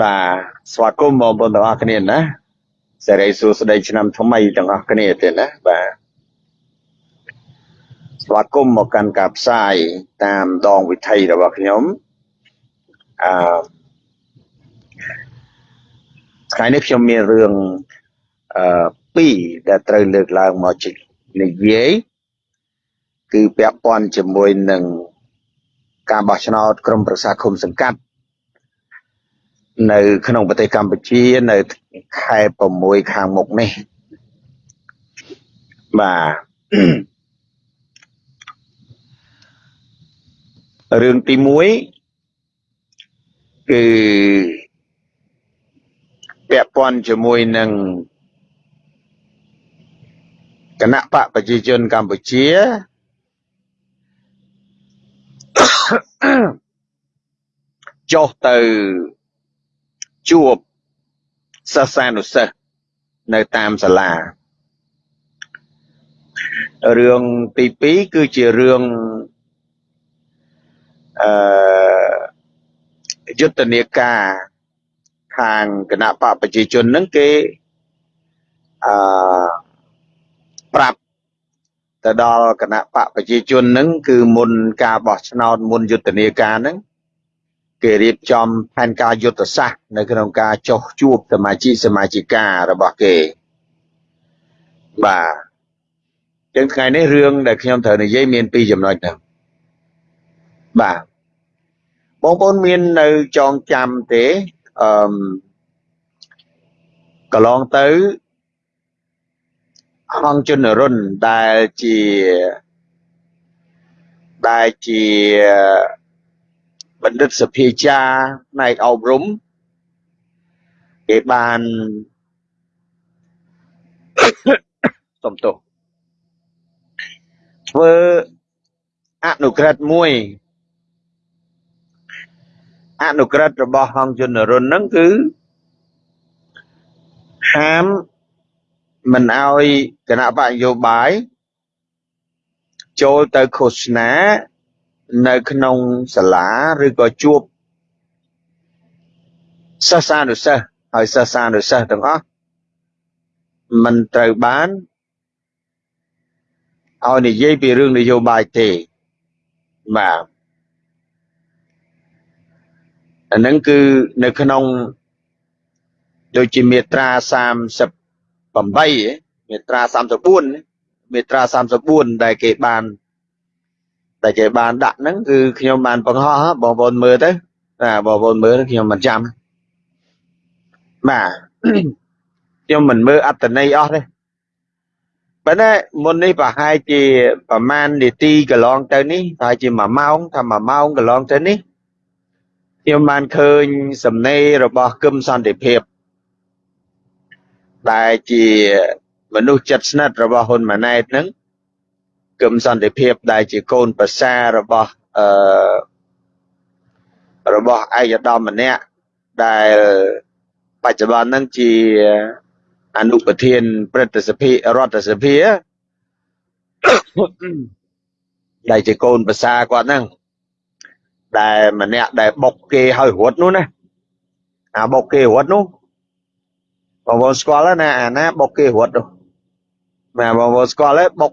បាទស្វាគមន៍បងប្អូនទាំងអស់គ្នាណាសេរីសួស្តីឆ្នាំថ្មីទាំងអស់គ្នាទៀតណាបាទស្វាគមន៍មកកាន់ការផ្សាយតាមដងវិថីរបស់ខ្ញុំអឺថ្ងៃនេះខ្ញុំមានរឿងអឺពីរដែលត្រូវលើកឡើងមកជិះនិយាយគឺពាក់ព័ន្ធជាមួយនឹងការបោះឆ្នោតក្រុមប្រឹក្សាឃុំសង្កាត់ នៅក្នុងប្រទេសកម្ពុជានៅខែ6ខាងមុខនេះបាទរឿងទី1គឺពាក់ព័ន្ធជាមួយនឹងគណៈបកប្រជាជនកម្ពុជាចុះទៅ ជួបសិស្សានុសិស្សនៅតាមសាលារឿងទី2គឺជារឿងអឺយុទ្ធនាការខាងគណៈបកប្រជាជនហ្នឹងគេអឺប្រាប់ទៅដល់គណៈបកប្រជាជនហ្នឹងគឺមុនការបោះឆ្នោតមុនយុទ្ធនាការហ្នឹង គេរៀបចំផែនការយុទ្ធសាស្ត្រនៅក្នុងការចុះជួបសមាជិកសមាជិការបស់គេបាទចឹងថ្ងៃនេះរឿងដែលខ្ញុំត្រូវនិយាយមានពីរចំណុចហ្នឹងបាទបងប្អូនមាននៅចងចាំទេអឺកន្លងទៅអង្គជនរុនដែលជាដែលជា បណ្ឌិតសភាចាផ្នែកអប់រំគេបានសំទោសធ្វើអនុក្រឹត្យមួយអនុក្រឹត្យរបស់ហងជនរុនហ្នឹងគឺហាមមិនអោយគណៈបកនយោបាយចូលទៅឃោសនា នៅក្នុងសាលាឬក៏ជួបសិស្សានុសិស្សហើយសិស្សានុសិស្សទាំងអស់មិនត្រូវបានឲ្យនិយាយពីរឿងនយោបាយទេបាទអានឹងគឺនៅក្នុងដូចជាមាត្រា38មាត្រា34មាត្រា34ដែលគេបាន តែគេបានដាក់ហ្នឹងគឺខ្ញុំបានបង្ហោះបងប្អូនមើលទៅណាបងប្អូនមើលខ្ញុំមិនចាំបាទខ្ញុំមិនមើលអត្តន័យអស់ទេប៉ុន្តែមុននេះប្រហែលជាប្រហែលនាទីកន្លងទៅនេះប្រហែលជា1ម៉ោងថា1ម៉ោងកន្លងទៅនេះខ្ញុំបានឃើញសំណេររបស់គឹមសន្តិភាពដែលជាមនុស្សចិត្តស្និទ្ធរបស់ហ៊ុនម៉ាណែតហ្នឹង គឹមសន្តិភាពដែលជាកូនប្រសារបស់អឺរបស់ឯកឧត្តមម្នាក់ដែលបច្ចុប្បន្នហ្នឹងជាអនុប្រធានព្រឹទ្ធសភារដ្ឋសភាដែលជាកូនប្រសាគាត់ហ្នឹងដែលម្នាក់ដែលបុកគេឲ្យរត់នោះណាអាបុកគេរត់នោះបងប្អូនស្គាល់ណាអាណាបុកគេរត់នោះណាបងប្អូនស្គាល់ទេបុកបុក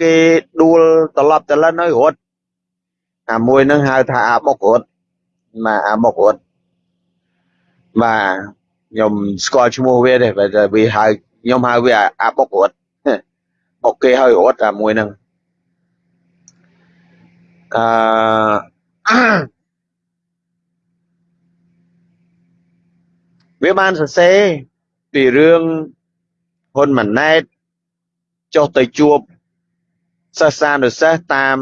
គេដួលត្រឡប់ត្រឡិនឲ្យរត់អាមួយហ្នឹងហៅថាអាបុករត់ណាអាបុករត់បាទខ្ញុំស្គាល់ឈ្មោះវាទេបើវាហៅខ្ញុំហៅវាអាបុករត់បុកគេឲ្យរត់អាមួយហ្នឹងអឺវាបានសរសេរពីរឿងហ៊ុនម៉ាណែតចុះទៅជួប សិស្សានុសិស្សតាម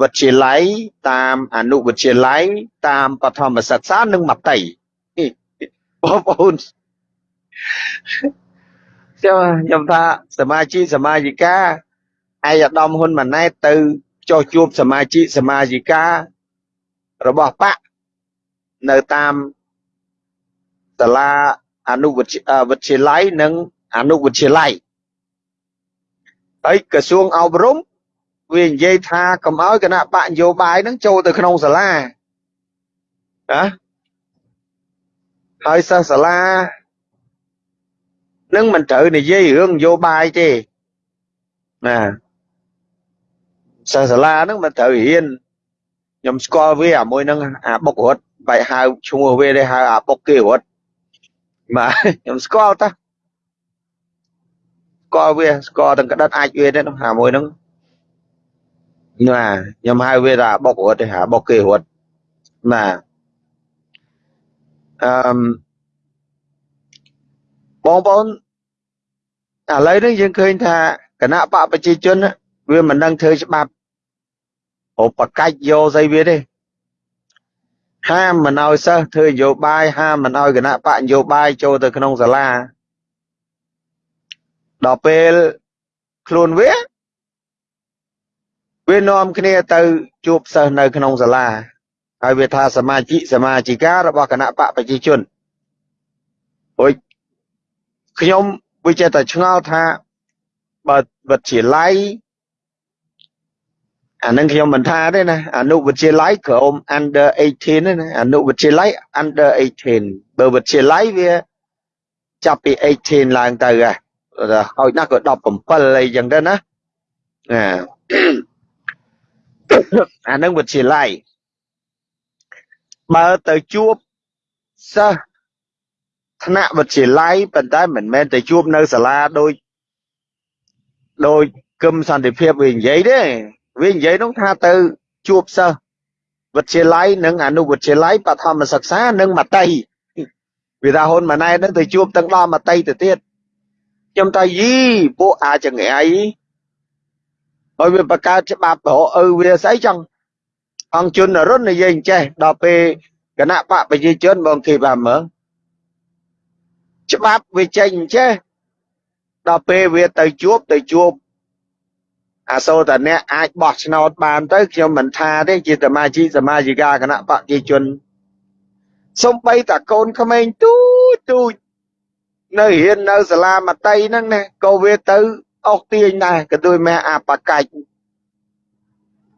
វិទ្យាល័យតាមអនុវិទ្យាល័យតាមបឋមសិក្សានិងមត្តេយ្យបងប្អូនខ្ញុំខ្ញុំថាសមាជិកសមាជិកាឯកឧត្តមហ៊ុនម៉ាណែតទៅចុះជួបសមាជិកសមាជិការបស់បកនៅតាមសាលាអនុវិទ្យាល័យនិងអនុវិទ្យាល័យហើយក្រសួងអប់រំ វានិយាយថាកុំឲ្យគណៈបកនយោបាយនឹងចូលទៅក្នុងសាលាណាហើយសិស្សសាលានឹងមិនត្រូវនិយាយរឿងនយោបាយទេណាសិស្សសាលានឹងមិនត្រូវរៀនខ្ញុំស្គាល់វាអាមួយនឹងអាបុករត់បែកហៅឈ្មោះវាទេហៅអាបុកគេរត់បាទខ្ញុំស្គាល់តាស្គាល់វាស្គាល់ទាំងក្តិតអាចវាទេនោះអាមួយហ្នឹង ណាខ្ញុំហៅវាថាបុករត់ទេហៅបុកគេរត់ណាអឺបងប្អូនឥឡូវនេះយើងឃើញថាគណៈបកប្រជាជន វាមិនដឹងធ្វើច្បាប់ឧបកាច់យកស្អីវាទេហាមមិនឲ្យសិស្សធ្វើនយោបាយហាមមិនឲ្យគណៈបកនយោបាយចូលទៅក្នុងសាលាដល់ពេលខ្លួនវា វានាំគ្នាទៅជួបសិស្សនៅក្នុងសាលាហើយវាថាសមាជិកសមាជិការបស់គណៈបកប្រជាជនអុយខ្ញុំវាចេះតែឆ្ងល់ថាបើវិទ្យាល័យអានឹងខ្ញុំមិនថាទេណាអនុវិទ្យាល័យក្រុម under 18ទេណាអនុវិទ្យាល័យ under 18បើវិទ្យាល័យវាចាប់ពី18ឡើងទៅហ៎ហើយណាស់ក៏17អីចឹងទៅណាអា អានឹងវិទ្យាល័យបើទៅជួបសិស្សថ្នាក់វិទ្យាល័យប៉ុន្តែមិនមែនទៅជួបនៅសាលាដូចដូចគឹមសន្តិភាពវានិយាយទេវានិយាយនោះថាទៅជួបសិស្សវិទ្យាល័យនិងអនុវិទ្យាល័យបឋមសិក្សានិងមត្តេយ្យវាថាហ៊ុនម៉ាណែតនឹងទៅជួបទាំងដល់មត្តេយ្យទៅទៀតខ្ញុំថាយីពួកអាចង្រៃ ហើយវាបង្កើតច្បាប់រកឪវាស្អីចឹងអង្គជនរុននិយាយអញ្ចេះដល់ពេលគណៈបកប្រជាជនបងគេបានមើលច្បាប់វាចេញអញ្ចេះដល់ពេលវាទៅជួបទៅជួបអាសូរតាអ្នកអាចបោះឆ្នោតបានទៅខ្ញុំមិនថាទេជាសមាជិកសមាជិកាគណៈបកប្រជាជនសំបីតាកូនក្មេងទូចទូចនៅរៀននៅសាលាមត្តេយហ្នឹងណាក៏វាទៅ អុកទាញដែរក៏ដូចម៉ែអាបកាច់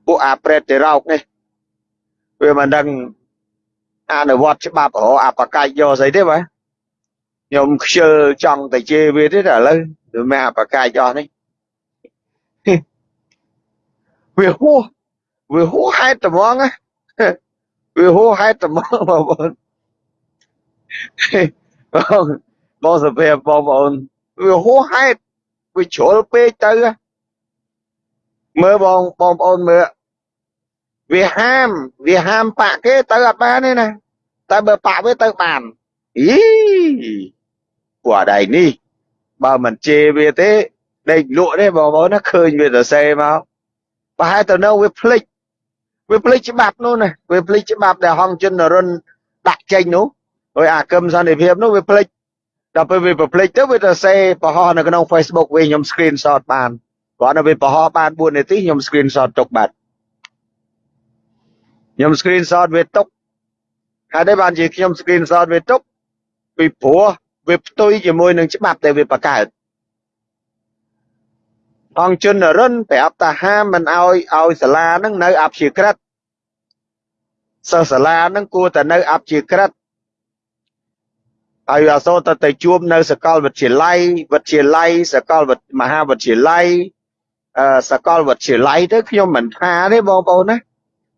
ពួកអាប្រេតទៅរោកនេះវាមិនដឹងអនុវត្តច្បាប់រអាបកាច់យកស្អីទេបាទខ្ញុំខ្ជិលចង់តែជេរវាទេតែឥឡូវវាម៉ែអាបកាច់អស់នេះវាហួសវាហួសហេតុត្មងវាហួសហេតុត្មងបងប្អូនបងបងសុភ័ក្របងប្អូនវាហួសហេតុ វាជ្រុលពេកទៅមើលបងបងប្អូនមើលវាហាមវាហាមបាក់គេទៅអត់បានទេណាតែបើបាក់វាទៅបានអីពួកអដៃនេះបើមិនជេរវាទេដេកលក់ទេបងប្អូនណាឃើញវាទៅសេមកប្រហែលទៅនៅវាភ្លេចវាភ្លេចច្បាប់នោះណាវាភ្លេចច្បាប់ដែលហងជននរុនដាក់ចេញនោះហើយអាគឹមសន្តិភាពនោះវាភ្លេច ដល់ពេលវាប្រភ្លេចទៅវាទៅសេបង្ហោះនៅក្នុង Facebook វិញខ្ញុំ screenshot បានគាត់នៅវាបង្ហោះបាន4នាទីខ្ញុំ screenshot ទុកបាត់ខ្ញុំ screenshot វាទុកហើយដែរបានជាខ្ញុំ screenshot វាទុកពីព្រោះវាផ្ទុយជាមួយនឹងច្បាប់ដែលវាបង្កើតអង្គជនរិនប្រាប់ថាហាមមិនអោយឲ្យសាលានឹងនៅអព្យាក្រឹតសិស្សសាលានឹងគួរតែនៅអព្យាក្រឹត ហើយអសូរទៅទៅជួបនៅសកលវិទ្យាល័យវិទ្យាល័យសកលមហាវិទ្យាល័យអឺសកលវិទ្យាល័យទៅខ្ញុំមិនថាទេបងប្អូនណា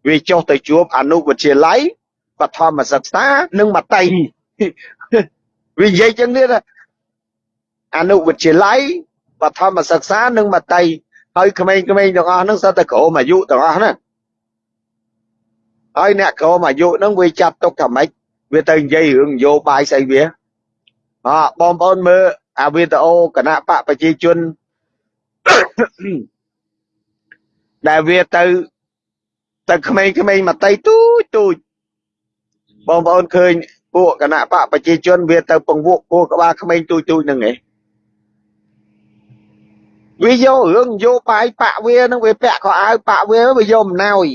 វាចុះទៅជួបអនុវិទ្យាល័យបឋមសិក្សានិងមត្តេយ្យវានិយាយចឹងទៀតអនុវិទ្យាល័យបឋមសិក្សានិងមត្តេយ្យហើយក្មេងៗទាំងអស់ហ្នឹងសិតតែក្រោមអាយុទាំងអស់ហ្នឹងហើយអ្នកក្រោមអាយុហ្នឹងវាចាត់ទុកថាម៉េចវាទៅនិយាយរឿងនយោបាយស្អីវា អបងប្អូនមើលអាវីដេអូគណៈបកប្រជាជនដែលវាទៅទៅក្មេងៗមកតៃទូចទូចបងប្អូនឃើញពួកគណៈបកប្រជាជនវាទៅពង្វក់ពួកក្បាលក្មេងទូចទូចហ្នឹងឯងវាយករឿងនយោបាយបាក់វានឹងវាពាក់ខោអាវបាក់វាវាយកអំណោយ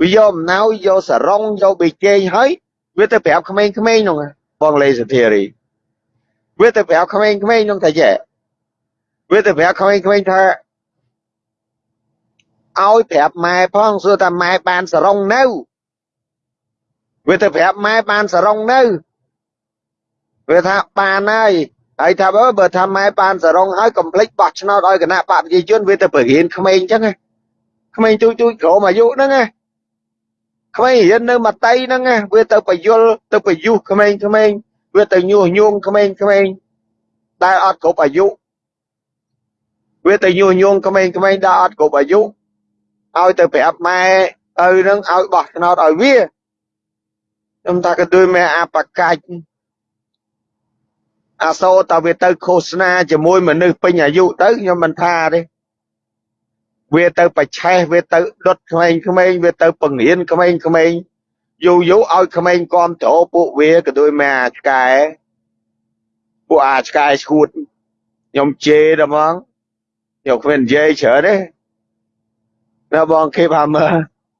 វាយកអំណោយយកសរងយកបេជែងហើយវាទៅប្រាប់ក្មេងៗនោះបងលេសធារី វាទៅប្រាប់ក្មេងៗនោះថាចេះវាទៅប្រាប់ក្មេងៗថាឲ្យប្រាប់ម៉ែផងសួរថាម៉ែបានសរងនៅវាទៅប្រាប់ម៉ែបានសរងនៅវាថាបានហើយហើយថាបើបើថាម៉ែបានសរងហើយកុំភ្លេចបោះឆ្នោតឲ្យគណៈបកប្រជាជនវាទៅបរៀនក្មេងអញ្ចឹងក្មេងទូចទូចក្រុមអាយុហ្នឹងណាក្មេងរៀននៅមតីហ្នឹងណាវាទៅបយលទៅបយុះក្មេងក្មេង វាទៅញុះញង់ក្មេងក្មេងដែលអត់គ្រប់អាយុវាទៅញុះញង់ក្មេងក្មេងដែលអត់គ្រប់អាយុឲ្យទៅប្រាប់ម៉ែឪហ្នឹងឲ្យបោះឆ្នោតឲ្យវាខ្ញុំថាក៏ដូចម៉ែអបកាច់អាសូរតើវាទៅឃោសនាជាមួយមនុស្សពេញអាយុទៅខ្ញុំមិនថាទេវាទៅបច្ឆេះវាទៅដុតក្មេងក្មេងវាទៅបង្រៀនក្មេងក្មេង យូរយូរឲ្យក្មេងគាំទ្រពួកវាក៏ដូចម៉ែអាឆ្កែពួកអាឆ្កែឈួតខ្ញុំជេរដល់ហ្មងខ្ញុំគ្មាននិយាយច្រើនទេណាបងគេថាមើល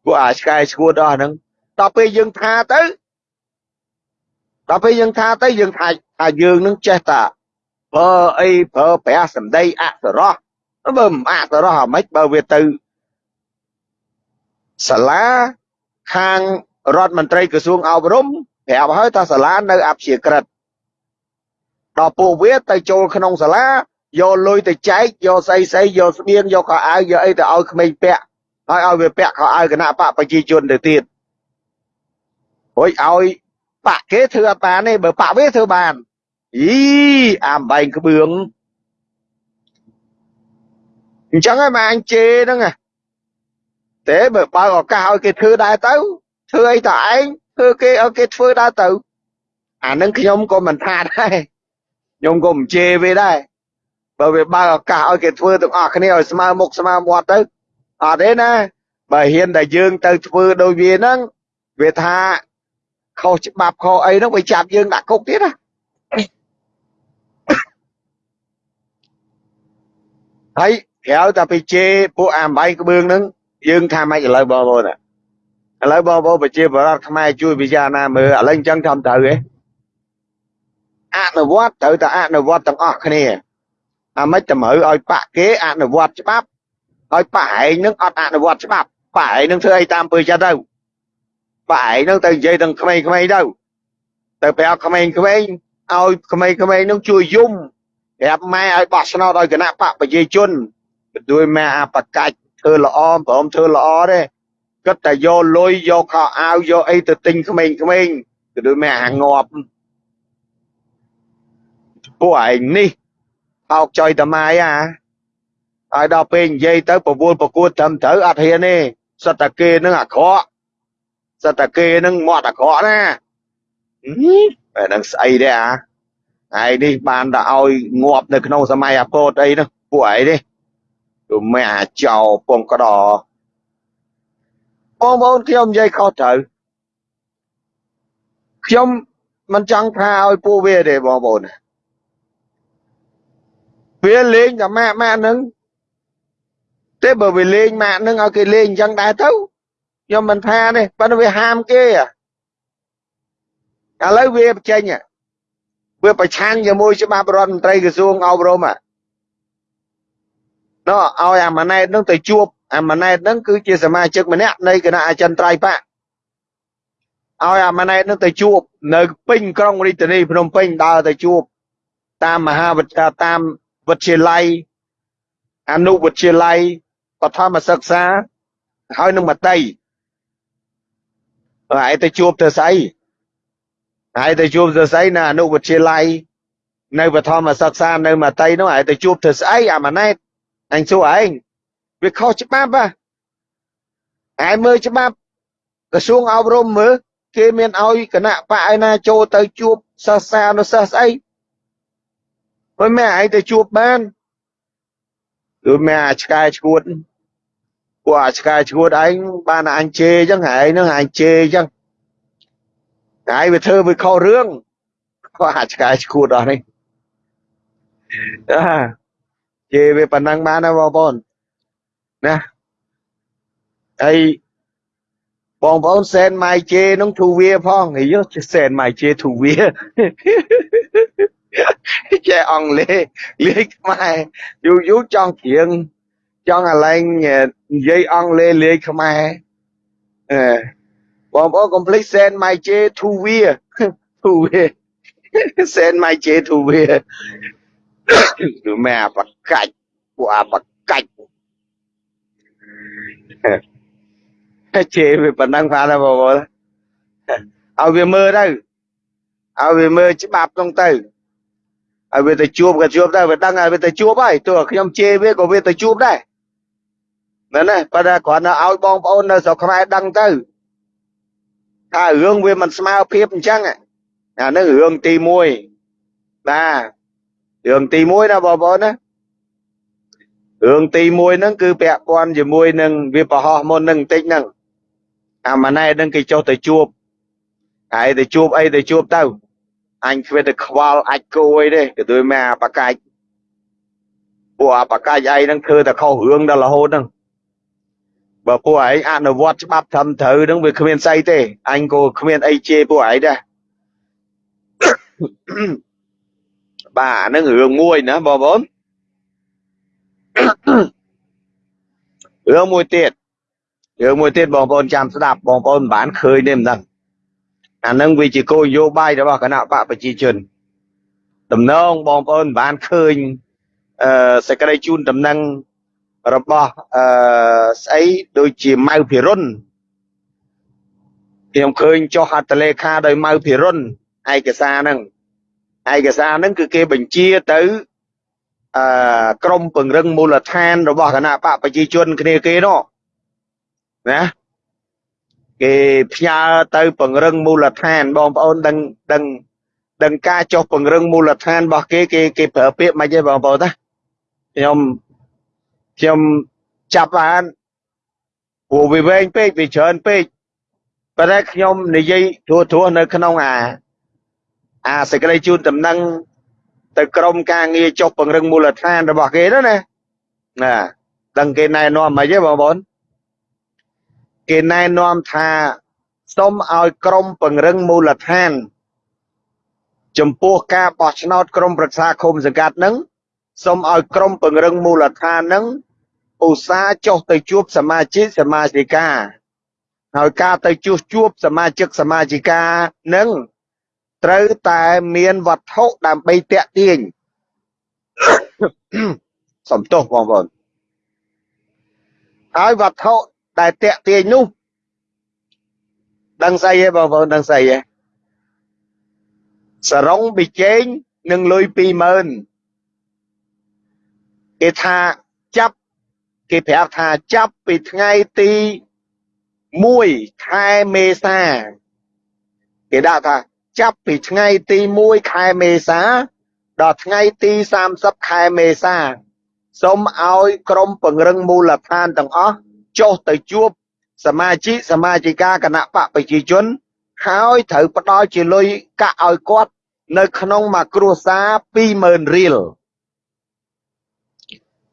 ពួកអាឆ្កែឈួតអស់ហ្នឹងដល់ពេលយើងថាទៅដល់ពេលយើងថាទៅយើងថាថាយើងនឹងចេះតាប្រើអីប្រើប្រាស់សម្ដីអសរោះបើមិនអសរោះអាម៉េចបើវាទៅសាលាខាង រដ្ឋមន្ត្រីក្រសួងអប់រំប្រាប់ហើយថាសាលានៅអព្យាក្រឹតដល់ពួកវាទៅចូលក្នុងសាលាយកលុយទៅចែកយកស្អីស្អីយកស្បៀងយកខោអាវយកអីទៅឲ្យក្មេងពាក់ហើយឲ្យវាពាក់ខោអាវគណៈបកប្រជាជនទៅទៀតហួយឲ្យបាក់គេធ្វើអត់បានទេបើបាក់វាធ្វើបានអីអាបែងក្បឿងអញ្ចឹងហើយមកអញជេរហ្នឹងតែបើបើឱកាសឲ្យគេធ្វើដែរទៅ ធ្វើអីតឯងធ្វើគេឲ្យគេធ្វើដែរទៅអានឹងខ្ញុំក៏មិនថាដែរខ្ញុំក៏មិនជេរវាដែរបើវាបើឱកាសឲ្យគេធ្វើទាំងអស់គ្នាឲ្យស្មើមុខស្មើមាត់ទៅអត់ទេណាបើហ៊ានតែយើងទៅធ្វើដោយវាហ្នឹងវាថាខុសច្បាប់ខុសអីហ្នឹងវាចាប់យើងដាក់គុកទៀតណាហើយក្រៅតែពីជេរពួកអាំបៃក្បឿងហ្នឹងយើងថាម៉េចឥឡូវបងប្អូន ឥឡូវបងប្អូនប្រជាពលរដ្ឋខ្មែរជួយពិចារណាមើលឥឡូវអញ្ចឹងធំត្រូវឯងអនុវត្តត្រូវតែអនុវត្តទាំងអស់គ្នាអាម៉េចតម្រូវឲ្យបាក់គេអនុវត្តច្បាប់ឲ្យបាក់ឯងនឹងអត់អនុវត្តច្បាប់បាក់ឯងនឹងធ្វើអីតាមពើចិត្តទៅបាក់ឯងនឹងទៅនិយាយទាំងក្មេងៗទៅទៅប្រាប់ក្មេងៗឲ្យក្មេងៗនឹងជួយយំប្រាប់ម៉ែឲ្យបោះឆ្នោតឲ្យគណៈបកប្រជាជនដោយម៉ែអាបកាច់ធ្វើល្អព្រមធ្វើល្អទេ គិតតែយកលុយយកខោអាវយកអីទៅទិញក្មេងៗក៏ដូចម៉ែអាងាប់ពួកឯងនេះអោកចុយតម៉ាយអាហើយដល់ពេលនិយាយទៅប្រវល់ប្រកួតត្រឹមត្រូវអត់ហ៊ានទេសត្វតាគេនឹងអាក្រក់សត្វតាគេនឹងមាត់អាក្រក់ណាតែនឹងស្អីទេអាហើយនេះបានតែឲ្យងាប់នៅក្នុងសម័យអាពតអីនោះពួកឯងនេះគឺមិនអាចោពងក្តរ បងប្អូនខ្ញុំនិយាយខុសត្រូវខ្ញុំមិនចង់ថាឲ្យពួកវាទេបងប្អូនវាលេងតែម៉ាក់ម៉ាក់ហ្នឹងទេបើវាលេងម៉ាក់ហ្នឹងឲ្យគេលេងអញ្ចឹងដែរទៅខ្ញុំមិនថាទេប៉ុន្តែវាហាមគេឥឡូវវាបញ្ចេញវាប្រឆាំងជាមួយច្បាប់រដ្ឋមន្ត្រីក្រសួងអប់រំណ៎ឲ្យអាម៉ាណែតនឹងទៅជួប អាម៉ាណែតនឹងគឺជាសមាជិកម្នាក់នៃគណៈអចិន្ត្រៃយ៍បកឲ្យអាម៉ាណែតនឹងទៅជួប នៅពេញក្រុងរាជធានីភ្នំពេញដើរទៅជួប តាមមហាវិទ្យាតាមវិទ្យាល័យអនុវិទ្យាល័យបឋមសិក្សាហើយនឹងមតីហើយទៅជួបទៅស្អីហើយទៅជួបទៅស្អីនៅអនុវិទ្យាល័យនៅបឋមសិក្សានៅមតីនោះហើយទៅជួបទៅស្អីអាម៉ាណែតអញសួរឯង វាខុសច្បាប់ហ៎ឯងមើលច្បាប់ក្រសួងអប់រំមើលគេមានឲ្យគណៈបកឯណាចូលទៅជួបសិស្សសានុសិស្សស្អីមិនមែនឯងទៅជួបបានគឺមានអាឆ្កែឈួតពួកអាឆ្កែឈួតឯងបានអញជេរអញ្ចឹងឯងនឹងអញជេរអញ្ចឹងតែវាធ្វើវាខុសរឿងគាត់អាឆ្កែឈួតអស់នេះអាជេរវាប៉ុណ្ណឹងបានណាបងប្អូន ណាហើយបងប្អូនសែនម៉ៃជេនឹងធូវាផងហីយោសែនម៉ៃជេធូវាចេះអង់គ្លេសលេខខ្មែរយូរយូរចង់ច្រៀងចង់អាឡែងនិយាយអង់គ្លេសលេខខ្មែរអឺបងប្អូនកុំភ្លេចសែនម៉ៃជេធូវាធូវា send my J to where គឺមែអាបកាច់ពួកអាប កាច់ជេវាប៉ុណ្ណឹងបានហើយបងប្អូនឲ្យវាមើលទៅឲ្យវាមើលច្បាប់ហ្នឹងទៅឲ្យវាទៅជួបក៏ជួបដែរវាដឹងឲ្យវាទៅជួបហើយទោះខ្ញុំជេរវាក៏វាទៅជួបដែរមែនទេប៉ុន្តែគ្រាន់តែឲ្យបងប្អូននៅស្រុកខ្មែរដឹងទៅថារឿងវាមិនស្មើភាពអញ្ចឹងអានេះរឿងទី1បាទរឿងទី1ណាបងប្អូនណា រឿងទី1ហ្នឹងគឺពាក់ព័ន្ធជាមួយនឹងវាប្រហោះមុននឹងបន្តិចហ្នឹងអាម៉ណែហ្នឹងគេចុះទៅជួបហើយទៅជួបអីទៅជួបទៅអញគ្មានតែខ្វល់អាចគោអីទេគឺដូចមកអាបកាច់ពួកអាបកាច់ឯងហ្នឹងធ្វើតែខុសរឿងដល់រហូតហ្នឹងបើពួកឯងអនុវត្តច្បាប់ត្រឹមត្រូវហ្នឹងវាគ្មានស្អីទេអញក៏គ្មានអីជេរពួកឯងដែរបាទអាហ្នឹងរឿងមួយណាបងប្អូន រឿងមួយទៀតរឿងមួយទៀតបងប្អូនចាំស្ដាប់បងប្អូនមិនបានឃើញទេមិនដឹងអានឹងវាជាគោលនយោបាយរបស់គណៈបកប្រជាជនដំណងបងប្អូនមិនបានឃើញអឺសេចក្តីជូនដំណឹងរបស់អឺស្អីដូចជាម៉ៅភិរុនខ្ញុំឃើញចុះអត្តលេខាដោយម៉ៅភិរុនឯកសារហ្នឹងឯកសារហ្នឹងគឺគេបញ្ជាទៅ អឺក្រមពង្រឹងមូលដ្ឋាន របស់គណៈបកប្រជាជនគ្នាគេនោះណាគេផ្ញើទៅពង្រឹងមូលដ្ឋានបងប្អូនដឹងដឹងដឹងការចុះពង្រឹងមូលដ្ឋានរបស់គេគេគេប្រើពាក្យមិនទេបងប្អូនណាខ្ញុំខ្ញុំចាប់បានព្រោះវាវែងពេកវាច្រើនពេកប៉ុន្តែខ្ញុំនិយាយធួធួនៅក្នុងអាអាសេចក្តីជូនដំណឹង ទៅក្រមការងារចុះពង្រឹងមូលដ្ឋានរបស់គេនោះណាណាដឹងគេណែនាំមិនទេបងប្អូនគេណែនាំថាសូមឲ្យក្រមពង្រឹងមូលដ្ឋាន ចំពោះការបោះឆ្នោតក្រមប្រឹក្សាឃុំសង្កាត់នឹងសូមឲ្យក្រមពង្រឹងមូលដ្ឋាននឹងឧស្សាហ៍ចុះទៅជួបសមាជិកសមាជិកាហើយការទៅជួសជួបសមាជិកសមាជិកានឹង ត្រូវតែមានវត្ថុដើម្បីតាក់ទាញ សំទោសបងប្អូនហើយវត្ថុដែលតាក់ទាញនោះដឹងស្អីទេបងប្អូនដឹងស្អីទេសរងប៊ីចេងនឹងលុយ20000គេថាចាប់គេប្រាប់ថាចាប់ពីថ្ងៃទី1ខែមេសាគេដាក់ថា ចាប់ពីថ្ងៃទី1ខែមេសា ដល់ថ្ងៃទី30ខែមេសាសូមឲ្យក្រមពង្រឹងមូលដ្ឋានទាំងអស់ចុះទៅជួបសមាជិកសមាជិកាគណៈបកប្រជាជន ហើយត្រូវផ្ដល់ជាលុយកាក់ឲ្យគាត់ នៅក្នុងមួយគ្រួសារ20000រៀល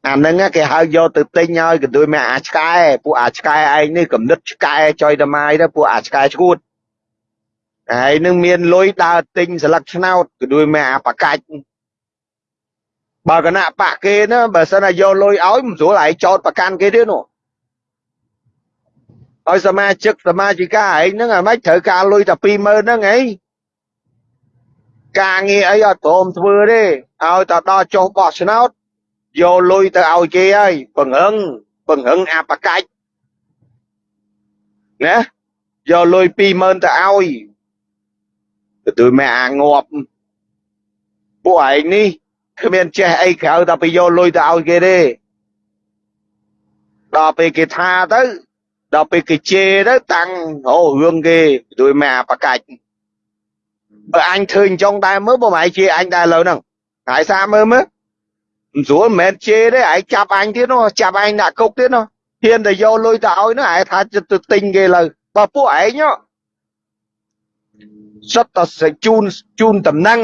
អាហ្នឹងគេហៅយកទៅទិញឲ្យកន្ទួយមកអាឆ្កែពួកអាឆ្កែឯងនេះកំណត់ឆ្កែចុយតម៉ាយទៅពួកអាឆ្កែឈួត ហើយនឹងមានលុយដើរទិញស្លឹកឆ្នោតកន្ទួយមកអាបកាច់បើគណៈបកគេណាបើសិនតែយកលុយឲ្យមិនស្រួលឯងចោតប្រកាន់គេទៀតនោះឲ្យសមាជិកសមាជិកាឯងហ្នឹងអាម៉េចត្រូវការលុយតែ20000ហ្នឹងឯងការងារអីអត់ព្រមធ្វើទេឲ្យតែដល់ចុះបោះឆ្នោតយកលុយទៅឲ្យគេហើយបង្រឹងបង្រឹងអបកាច់ណាយកលុយ20000ទៅឲ្យ ទទួលម៉ែអាងាប់ពួកឯងនេះគ្មានចេះអីក្រៅតែពីយកលុយទៅឲ្យគេទេដល់ពេលគេថាទៅដល់ពេលគេជេរទៅតាំងអូរឿងគេជួយម៉ែអាបកាច់បើអញធ្វើអញ្ចឹងដែរមើលបើម៉ែជេរអញដែរលើហ្នឹងហើយសាមើលមើលមិនស្រួលមិនមែនជេរទេឯងចាប់អញទៀតនោះចាប់ឯងដាក់គុកទៀតនោះហ៊ានតែយកលុយទៅឲ្យនោះឯងថាទៅទិញគេលើបើពួកឯង សុទ្ធតែជូនជូនតំណែង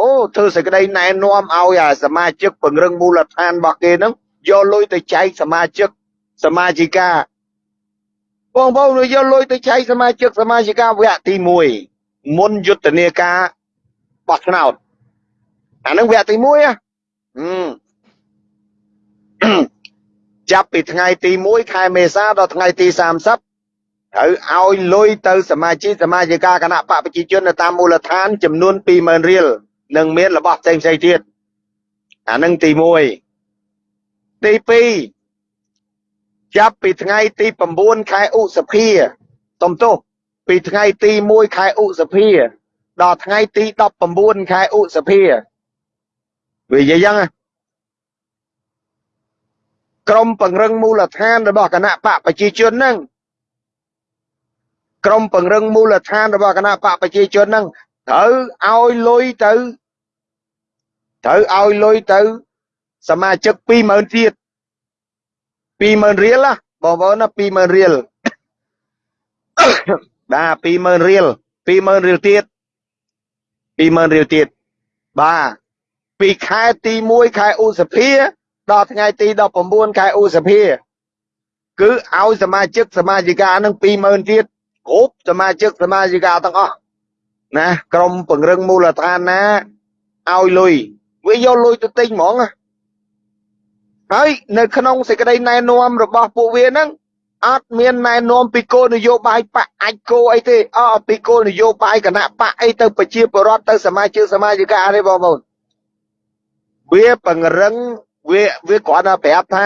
អូធ្វើសេចក្តីណែនាំឲ្យអាសមាជិកពង្រឹងមូលដ្ឋានរបស់គេហ្នឹងយកលុយទៅចែកសមាជិកសមាជិកាបងប្អូនយកលុយទៅចែកសមាជិកសមាជិកាវគ្គទី1មុនយុទ្ធនាការបោះឆ្នោតអានឹងវគ្គទី1ហ៎ចាប់ពីថ្ងៃទី1ខែមេសាដល់ថ្ងៃទី30 ត្រូវឲ្យលុយទៅសមាជិកសមាជិកាគណៈបកប្រជាជននៅតាមមូលដ្ឋាន ចំនួន20000រៀលនិងមានរបស់ផ្សេងផ្សេងទៀតអានឹងទី1ទី2ចាប់ពីថ្ងៃទី9ខែឧសភាតំទោសពីថ្ងៃទី1ខែឧសភាដល់ថ្ងៃទី19ខែឧសភាវានិយាយយ៉ាងក្រមពង្រឹងមូលដ្ឋានរបស់គណៈបកប្រជាជនហ្នឹង ក្រមពង្រឹងមូលដ្ឋានរបស់គណៈបកប្រជាជនហ្នឹងត្រូវឲ្យលុយទៅត្រូវឲ្យលុយទៅ សមាជិក20000ទៀត20000រៀលណាបងប្អូនណា20000រៀលបាទ20000រៀល20000រៀលទៀត20000រៀលទៀតបាទពីខែទី1ខែឧសភាដល់ថ្ងៃទី19ខែឧសភា គឺឲ្យសមាជិកសមាជិកានឹង20000ទៀត គ្រប់សមាជិកសមាជិកាទាំងអស់ណាក្រុមពង្រឹងមូលដ្ឋានណាឲ្យលុយវាយកលុយទៅទិញហ្មងហើយនៅក្នុងសេចក្តីណែនាំរបស់ពួកវាហ្នឹងអត់មានណែនាំពីគោលនយោបាយបកអាចគោអីទេអត់ពីគោលនយោបាយគណៈបកអីទៅប្រជាពលរដ្ឋទៅសមាជិកសមាជិកាទេបងប្អូនវាពង្រឹងវាវាគ្រាន់តែប្រាប់ថា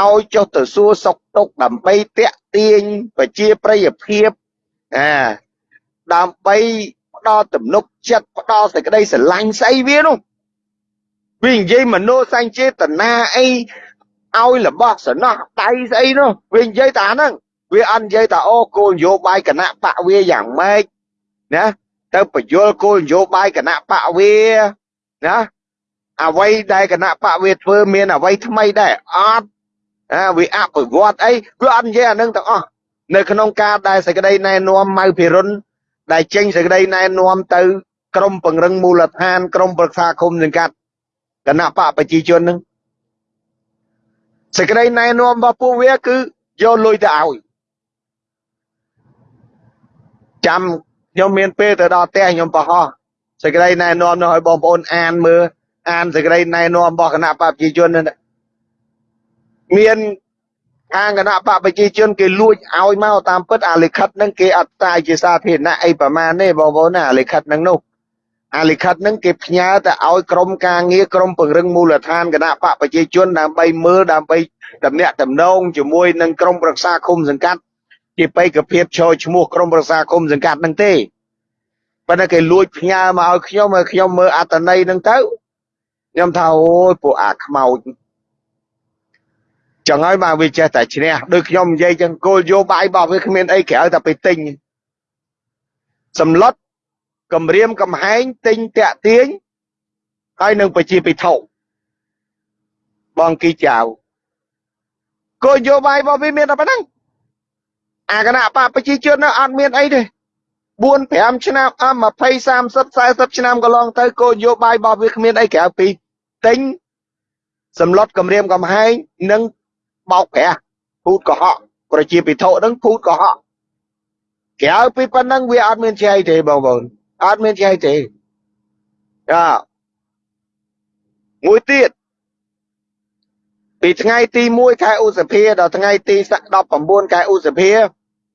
ឲ្យចុះទៅសួរសុកទុកដើម្បីតាក់ទាញប្រជាប្រិយភាពអាដើម្បីផ្ដល់ទំនុកចិត្តផ្ដល់សេចក្តីស្រឡាញ់ស្អីវានោះវានិយាយមโนសញ្ចេតនាអីឲ្យរបស់សំណោះដៃស្អីនោះវានិយាយតែហ្នឹងវាអត់និយាយតែអូគោលនយោបាយគណៈបកវាយ៉ាងម៉េចណាទៅបញ្យល់គោលនយោបាយគណៈបកវាណាអ្វីដែលគណៈបកវាធ្វើមានអ្វីថ្មីដែរអត់ អាវាអភិវឌ្ឍអីវាអត់និយាយអានឹងទាំងអស់នៅក្នុងការដែលសេចក្តីណែនាំម៉ៅភិរុនដែលចេញសេចក្តីណែនាំទៅ ក្រមពង្រឹងមូលដ្ឋាន ក្រមប្រឹក្សាគុំសង្កាត់គណៈបកប្រជាជននឹងសេចក្តីណែនាំរបស់ពួកវាគឺយកលុយទៅឲ្យចាំខ្ញុំមានពេលទៅដល់ផ្ទះខ្ញុំបោះសេចក្តីណែនាំនោះឲ្យបងប្អូនអានមើលអានសេចក្តីណែនាំរបស់គណៈបកប្រជាជននេះ មានខាងគណៈបកប្រជាជនគេលួចឲ្យមកតាមពិតអាលិខិតហ្នឹងគេអត់តាយជាសាធារណៈអីប្រមាណទេបងប្អូនណាអាលិខិតហ្នឹងនោះអាលិខិតហ្នឹងគេផ្ញើទៅឲ្យក្រុមការងារក្រុមពង្រឹងមូលដ្ឋានគណៈបកប្រជាជនដើម្បីមើលដើម្បីតំណាក់តំណងជាមួយនឹងក្រុមប្រឹក្សាគុំសង្កាត់ជាបេក្ខភាពចូលឈ្មោះក្រុមប្រឹក្សាគុំសង្កាត់ហ្នឹងទេប៉ុន្តែគេលួចផ្ញើមកឲ្យខ្ញុំឲ្យខ្ញុំមើលអត្តន័យហ្នឹងទៅខ្ញុំថាអូយពួកអាខ្មោច ចឹងហើយបាទវាចេះតែឈ្នះដូចខ្ញុំនិយាយចឹងគោលយោបាយរបស់វាគ្មានអីក្រៅតែទៅទិញសម្លុតគម្រាមកំហែងទិញតាក់ទាញហើយនឹងប្រជាពិធបងគីចៅគោលយោបាយរបស់វាមានតែប៉ុណ្ណឹងអាគណៈបកប្រជាជននៅអត់មានអីទេ4 5ឆ្នាំអម20 30 40ឆ្នាំកន្លងទៅគោលនយោបាយរបស់វាគ្មានអីក្រៅពីទិញសម្លុតគម្រាមកំហែងនិង បោកប្រាស់ពូតកុហកប្រជាពិធនឹងពូតកុហកក្រៅពីប៉ុណ្ណឹងវាអត់មានជាអីទេបងប្អូនអត់មានជាអីទេចាមួយទៀតពីថ្ងៃទី1ខែឧសភាដល់ថ្ងៃទី19ខែឧសភា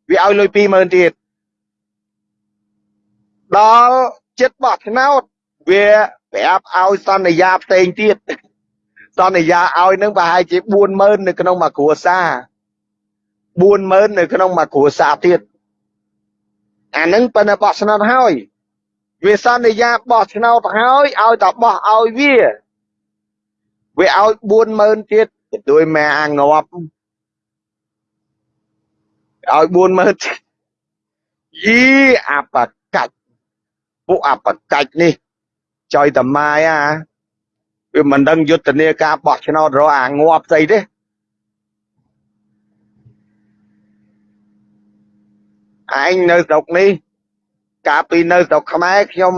វាឲ្យលុយ20000ទៀតដល់ចិត្តបោះឆ្នោតវាប្រាប់ឲ្យសន្យាផ្សេងទៀត សន្យាឲ្យនឹងប្រហែលជា40000នៅក្នុងមួយគ្រួសារ40000នៅក្នុងមួយគ្រួសារទៀតអានឹងប៉ុន្តែបោះឆ្នោតហើយវាសន្យាបោះឆ្នោតហើយឲ្យតែបោះឲ្យវាវាឲ្យ40000ទៀតដោយម៉ែអាងាប់ឲ្យ40000យីអបកាច់ពួកអបកាច់នេះចយតម៉ាយអា វាមិនដឹងយុទ្ធនាការបោះឆ្នោតរកអាងាប់ស្អីទេឯងនៅស្រុកនេះកាលពីនៅស្រុកខ្មែរខ្ញុំ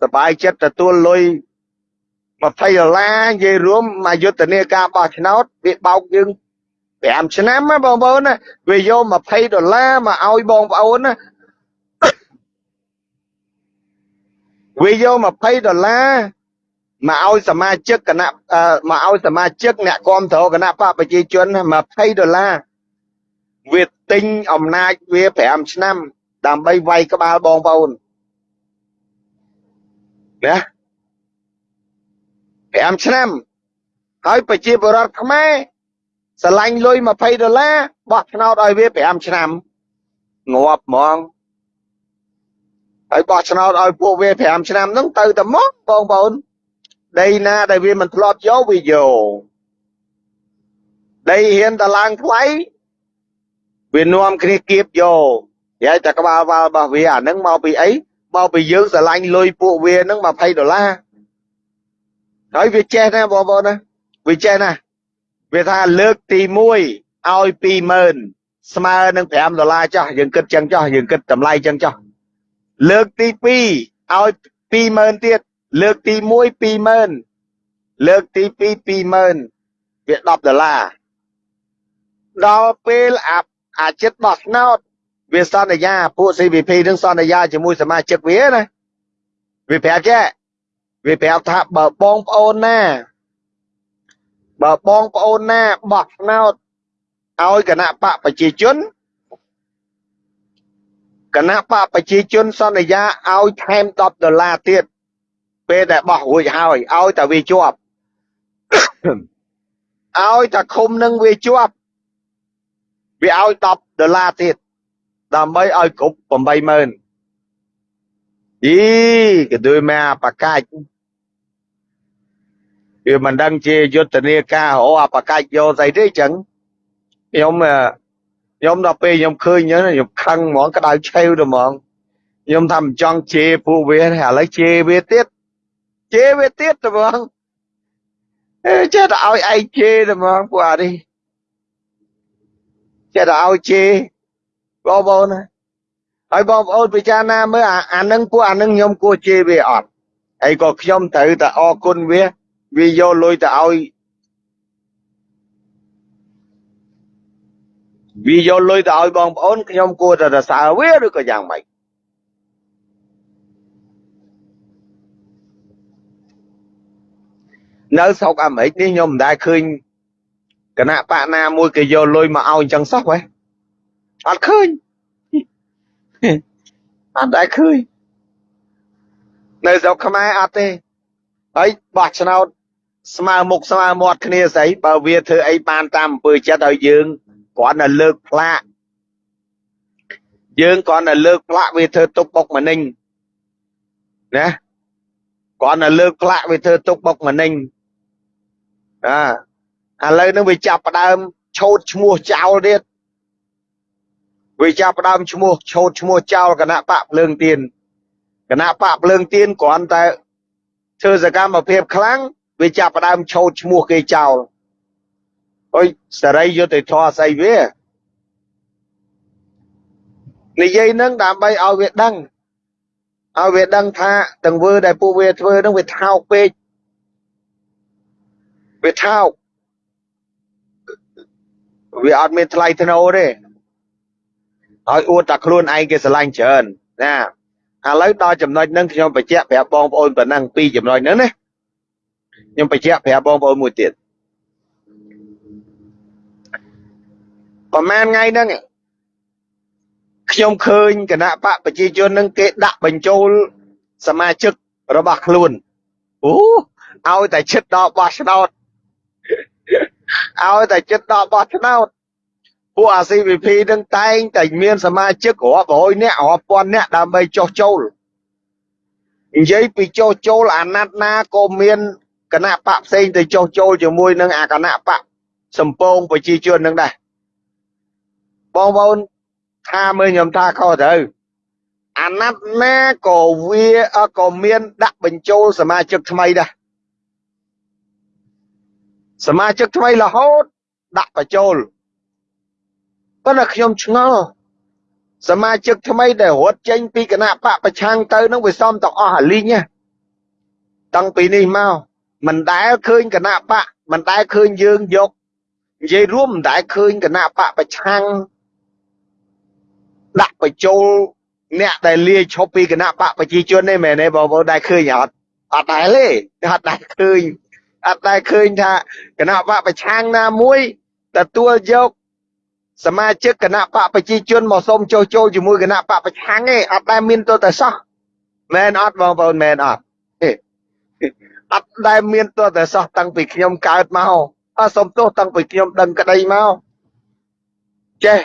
សប្បាយចិត្តទទួលលុយ20ដុល្លារនិយាយរួមមកយុទ្ធនាការបោះឆ្នោតវាបោកយើង5ឆ្នាំណាបងប្អូនណាវាយក20ដុល្លារមកឲ្យបងប្អូនណាវាយក20ដុល្លារ មកឲ្យសមាជិកគណៈមកឲ្យសមាជិកអ្នកគ្រប់គ្រងគណៈបកប្រជាជន20ដុល្លារវាទិញអំណាចវា5ឆ្នាំ ដើម្បីវាយក្បាលបងប្អូនណា5ឆ្នាំហើយប្រជាពលរដ្ឋខ្មែរស្រឡាញ់លុយ20ដុល្លារបោះឆ្នោតឲ្យវា5ឆ្នាំងាប់ហ្មងហើយបោះឆ្នោតឲ្យពួកវា5ឆ្នាំហ្នឹងទៅតែមកបងប្អូន ដីណាដែលវាមិនធ្លាប់យកវាយកដីហ៊ានតឡើងថ្លៃវានាំគ្នាគៀបយកហើយតែក្បាលវល់របស់វាអាហ្នឹងមកពីអីមកពីយើងស្រឡាញ់លុយពួកវាហ្នឹង20ដុល្លារហើយវាចេះណាបងប្អូនណាវាចេះណាវាថាលើកទី1ឲ្យ20000ស្មើនឹង5ដុល្លារចោះយើងគិតចឹងចោះយើងគិតតម្លៃចឹងចោះលើកទី2ឲ្យ20000ទៀត លើកទី1 20000លើកទី2 20000វា10ដុល្លារដល់ពេលអាអាចិត្តបោះឆ្នោតវាសន្យាពួក CVP នឹងសន្យាជាមួយសមាជិកវាណាវាប្រាប់ចេះវាប្រាប់ថាបើបងប្អូនណា បើបងប្អូនណាបោះឆ្នោតឲ្យគណៈបកប្រជាជនគណៈបកប្រជាជនសន្យាឲ្យថែម10ដុល្លារទៀត ពេលដែលបោះរួចហើយឲ្យតែវាជាប់ឲ្យតែឃុំនឹងវាជាប់វាឲ្យ10ដុល្លារទៀតដើម្បីឲ្យគ្រប់80000អីក៏ដូចមកបកាច់វាមិនដឹងជាយុទ្ធនាការអូអបកាច់យកស្អីទេចឹងខ្ញុំខ្ញុំដល់ពេលខ្ញុំឃើញចឹងខ្ញុំខឹងហ្មងក្តៅឆេវទៅហ្មងខ្ញុំថាមិនចង់ជេរពួកវាឥឡូវជេរវាទៀត ជេរវាទៀតទៅហ្មងអេចេះតែឲ្យឯងជេរទៅហ្មងពួកអានេះចេះតែឲ្យជេរបងប្អូនណាហើយបងប្អូនពិចារណាមើលអានឹងពួកអានឹងខ្ញុំគួរជេរវាអត់ហើយក៏ខ្ញុំត្រូវតែអរគុណវាវាយកលុយទៅឲ្យវាយកលុយទៅឲ្យបងប្អូនខ្ញុំគួរតែសរសើរវាឬក៏យ៉ាងម៉េច នៅស្រុកអាមេរិកនេះខ្ញុំមិនដែលឃើញគណៈបកណាមួយគេយកលុយមកឲ្យអញ្ចឹងសោះហ៎អត់ឃើញអត់ដែលឃើញនៅស្រុកខ្មែរអត់ទេហើយបោះឆ្នោតស្មើមុខស្មើមាត់គ្នាស្អីបើវាធ្វើអីបានតាមអំពើចិត្តឲ្យយើងគ្រាន់តែលើកផ្លាកយើងគ្រាន់តែលើកផ្លាកវាធ្វើទុកបុកម្នេញណាគ្រាន់តែលើកផ្លាកវាធ្វើទុកបុកម្នេញ អាឥឡូវហ្នឹងវាចាប់ផ្ដើមឆោតឈ្មោះចោលទៀតវាចាប់ផ្ដើមឈ្មោះឆោតឈ្មោះចោលគណៈបកភ្លើងទៀនគណៈបកភ្លើងទៀនគ្រាន់តែធ្វើសកម្មភាពខ្លាំងវាចាប់ផ្ដើមឆោតឈ្មោះគេចោលអុយសេរីយុត្តិធម៌ស្អីវានិយាយនឹងដើម្បីឲ្យវាដឹងឲ្យវាដឹងថាទង្វើដែលពួកវាធ្វើនឹងវាថោកពេក វាថោកវាអត់មានថ្លៃថ្នូរទេហើយអួតតែខ្លួនឯងគេស្រឡាញ់ច្រើនណាឥឡូវដល់ចំណុចហ្នឹងខ្ញុំបញ្ជាក់ប្រាប់បងប្អូនប៉ុណ្ណឹងពីចំណុចហ្នឹងណាខ្ញុំបញ្ជាក់ប្រាប់បងប្អូនមួយទៀតប្រហែលថ្ងៃហ្នឹងខ្ញុំឃើញគណៈបកប្រជាជននឹងគេដាក់បញ្ចូលសមាជិករបស់ខ្លួនអូឲ្យតែចិត្តដល់បោះឆ្នោត ឲ្យតែចិត្តដល់បោះឆ្នោតពួកអា CVP នឹងតែងតែមានសមាជិករាប់រយនាក់រាប់ពាន់នាក់ដើម្បីចុះចូលនិយាយពីចុះចូលអាណត្តិណាក៏មានគណៈបកផ្សេងទៅចុះចូលជាមួយនឹងអាគណៈបកសម្ពងប្រជាជននឹងដែរបងប្អូនថាមើលខ្ញុំថាខុសត្រូវអាណត្តិណាក៏វាក៏មានដាក់បញ្ចូលសមាជិកថ្មីដែរ សមាជិកថ្មីរហូតដាក់បញ្ចូលប៉ុន្តែខ្ញុំឆ្ងល់សមាជិកថ្មីដែលរត់ចេញពីគណៈបកប្រឆាំងទៅនឹងវាសំទាំងអស់អាលីងតាំងពីនេះមកមិនដែលឃើញគណៈបកមិនដែលឃើញយើងយកនិយាយរួមមិនដែលឃើញគណៈបកប្រឆាំងដាក់បញ្ចូលអ្នកដែលលាយឈប់ពីគណៈបកប្រជាជនទេមែនទេបងប្អូនដែលឃើញអត់អត់ដែលទេអត់ដែលឃើញ អត់ដែលឃើញថាគណៈបកប្រឆាំងណាមួយទទួលយកសមាជិកគណៈបកប្រជាជនមកសុំចុះចូលជាមួយគណៈបកប្រឆាំងទេអត់ដែលមានទោះតែសោះមែនអត់បងប្អូនមែនអត់ទេអត់ដែលមានទោះតែសោះតាំងពីខ្ញុំកើតមកអត់សុំទោសតាំងពីខ្ញុំដឹងក្តីមកចេះ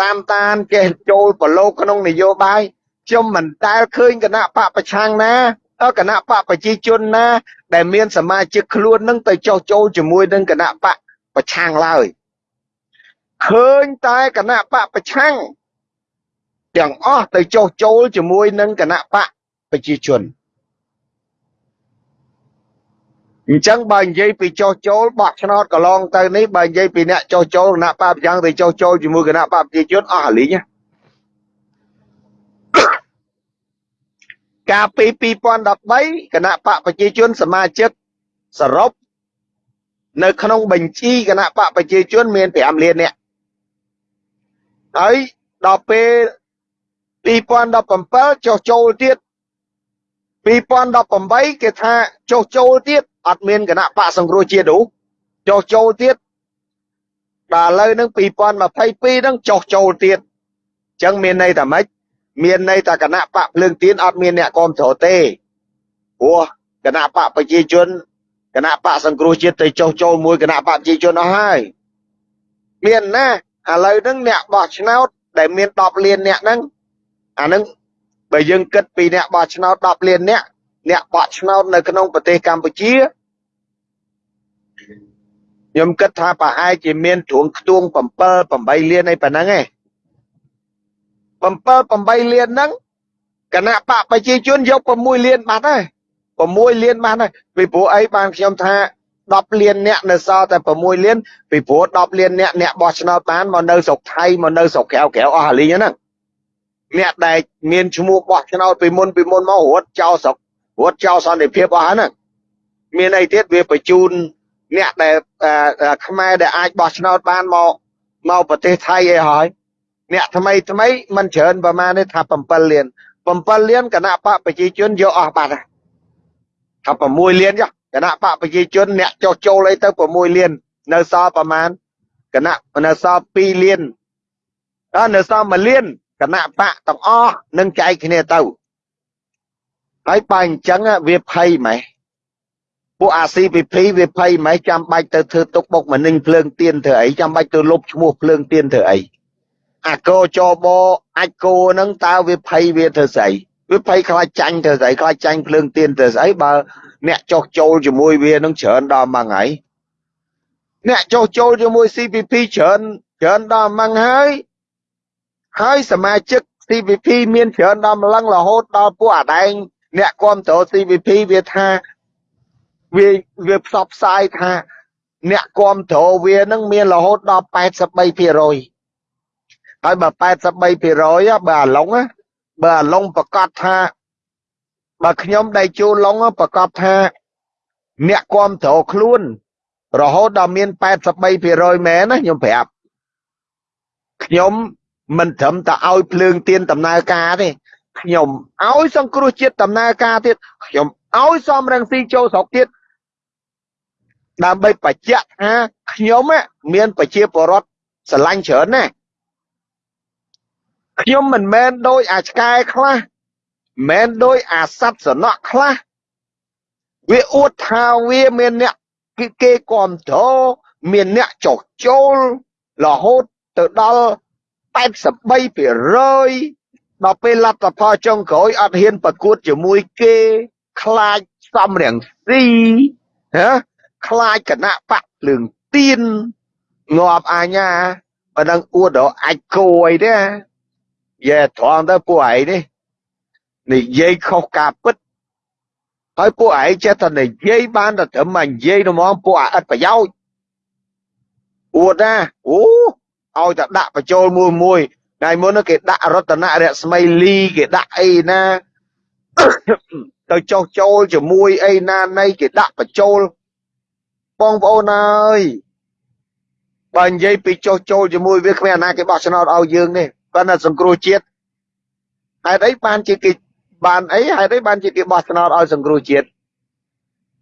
តាមតានចេះចូលប្រឡូកក្នុងនយោបាយខ្ញុំមិនដែលឃើញគណៈបកប្រឆាំងណា គណៈបកប្រជាជនណា ដែលមានសមាជិកខ្លួននឹងទៅចោះចូលជាមួយនឹងគណៈបកប្រឆាំងឡើយឃើញតែគណៈបកប្រឆាំងទាំងអស់ទៅចោះចូលជាមួយនឹងគណៈបកប្រជាជនអញ្ចឹងបើនិយាយពីចោះចូលបោះឆ្នោតកន្លងទៅនេះបើនិយាយពីអ្នកចោះចូលគណៈបកប្រឆាំងទៅចោះចូលជាមួយគណៈបកប្រជាជនអស់លីង កាលពី2013គណៈបកប្រជាជនសមាជិកសរុបនៅក្នុងបញ្ជីគណៈបកប្រជាជនមាន5លាននាក់ហើយដល់ពេល2017ចុះចូលទៀត2018គេថាចុះចូលទៀតអត់មានគណៈបកសង្គ្រោះជាតិនោះចុះចូលទៀតដល់ឥឡូវហ្នឹង2022ហ្នឹងចុះចូលទៀតអញ្ចឹងមានន័យថាម៉េច មានន័យថាគណៈបកភ្លើងទៀនអត់មានអ្នកគ្រប់គ្រងទេព្រោះគណៈបកប្រជាជនគណៈបកសង្គ្រោះជាតិទៅចុះចូលមួយគណៈបកប្រជាជនអស់ហើយមានណាឥឡូវហ្នឹងអ្នកបោះឆ្នោតដែលមាន10លានអ្នកហ្នឹងអាហ្នឹងបើយើងគិតពីអ្នកបោះឆ្នោត10លានអ្នកអ្នកបោះឆ្នោតនៅក្នុងប្រទេសកម្ពុជាខ្ញុំគិតថាប្រហែលជាមានទ្រង់ខ្ទង់7 8លានអីប៉ុណ្ណឹងឯង 7 8លានហ្នឹងគណៈបកប្រជាជនយក6លានបាត់ហើយ6លានបាត់ហើយពីព្រោះអីបានខ្ញុំថា10លានអ្នកនៅសល់តែ6លានពីព្រោះ10លានអ្នកអ្នកបោះឆ្នោតបានមកនៅស្រុកថៃមកនៅស្រុកក្រៅក្រៅអស់អាលីងហ្នឹងអ្នកដែលមានឈ្មោះបោះឆ្នោតពីមុនពីមុនមករត់ចោលស្រុករត់ចោលសន្តិភាពអស់ហ្នឹងមានអីទៀតវាបញ្ជូនអ្នកដែលខ្មែរដែលអាចបោះឆ្នោតបានមកមកប្រទេសថៃអីហើយ អ្នកថ្មីថ្មីមិនច្រើនប្រមាណទេថា7លាន7លានគណៈបកប្រជាជនយកអស់បាត់ថា6លានចុះគណៈបកប្រជាជនអ្នកចុះចូលអីទៅ6លាននៅសល់ប្រមាណគណៈនៅសល់2លានអើនៅសល់1លានគណៈបកទាំងអស់នឹងចែកគ្នាទៅហើយបើអញ្ចឹងវាភ័យម៉េះពួកអា CPP វាភ័យម៉េះចាំបាច់ទៅធ្វើទុកបុកម្នេញភ្លើងទៀនធ្វើអីចាំបាច់ទៅលុបឈ្មោះភ្លើងទៀនធ្វើអី អាកោចបអាចគោហ្នឹងតើវាភ័យវាធ្វើស្អីវាភ័យខ្លាចចាញ់ធ្វើស្អីខ្លាចចាញ់ភ្លើងទៀនធ្វើស្អីបើអ្នកចោះចូលជាមួយវានឹងច្រើនដល់ម៉ងហើយអ្នកចោះចូលជាមួយ CPP ច្រើនច្រើនដល់ម៉ងហើយហើយសមាជិក CPP មានច្រើនដល់ម្លឹងរហូតដល់ពួកអាដែងអ្នកគ្រប់គ្រង CPP វាថាវាវាផ្សព្វផ្សាយថា អ្នកគ្រប់គ្រងវានឹងមានរហូតដល់83% ហើយបើ83%បើអាឡុងបើអាឡុងប្រកាសថាបើខ្ញុំដៃជួឡុងប្រកាសថាអ្នកគ្រប់គ្រងខ្លួន រហូតដល់មាន83%មែនណាខ្ញុំប្រាប់ខ្ញុំមិនត្រឹមតែឲ្យភ្លើងទៀនដំណើរការទេខ្ញុំឲ្យសង្គ្រោះជាតិដំណើរការទៀតខ្ញុំឲ្យសំរងស៊ីចូលស្រុកទៀតដើម្បីបញ្ជាក់ថាខ្ញុំមានប្រជាពលរដ្ឋស្រឡាញ់ច្រើនណាស់ ខ្ញុំមិនមែនដូចអាឆ្កែខ្លះមិនដូចអាសត្វសំណក់ខ្លះវាអួតថាវាមានអ្នកគេគេគ្រប់គ្រងមានអ្នកចោះចូលរហូតទៅដល់83%ដល់ពេលលទ្ធផលចុងក្រោយអត់ហ៊ានប្រកួតជាមួយគេខ្លាចសំរងស៊ីហ៎ខ្លាចគណៈបកភ្លើងទៀនងាប់អាញាបើនឹងអួតដល់អាចគោអីទេ យេត្រង់ទៅពួកឯងនេះនិយាយខុសការពិតហើយពួកឯងចេះតែនិយាយបានតែត្រឹមមកនិយាយទៅហ្មងពួកអត់ប្រយោជន៍អួតណាអូឲ្យតែដាក់បញ្ចូលមួយមួយថ្ងៃមុនគេដាក់រតនរស្មីលីគេដាក់អីណាទៅចោះចូលជាមួយអីណានៃគេដាក់បញ្ចូលបងប្អូនអើយបើនិយាយពីចោះចូលជាមួយវាគ្មានអាណាគេបោះឆ្នោតឲ្យយើងទេ គាត់ថាសង្គ្រោះជាតិហេតុអីបានជាគេបានអីហេតុអីបានជាគេបោះឆ្នោតឲ្យសង្គ្រោះជាតិ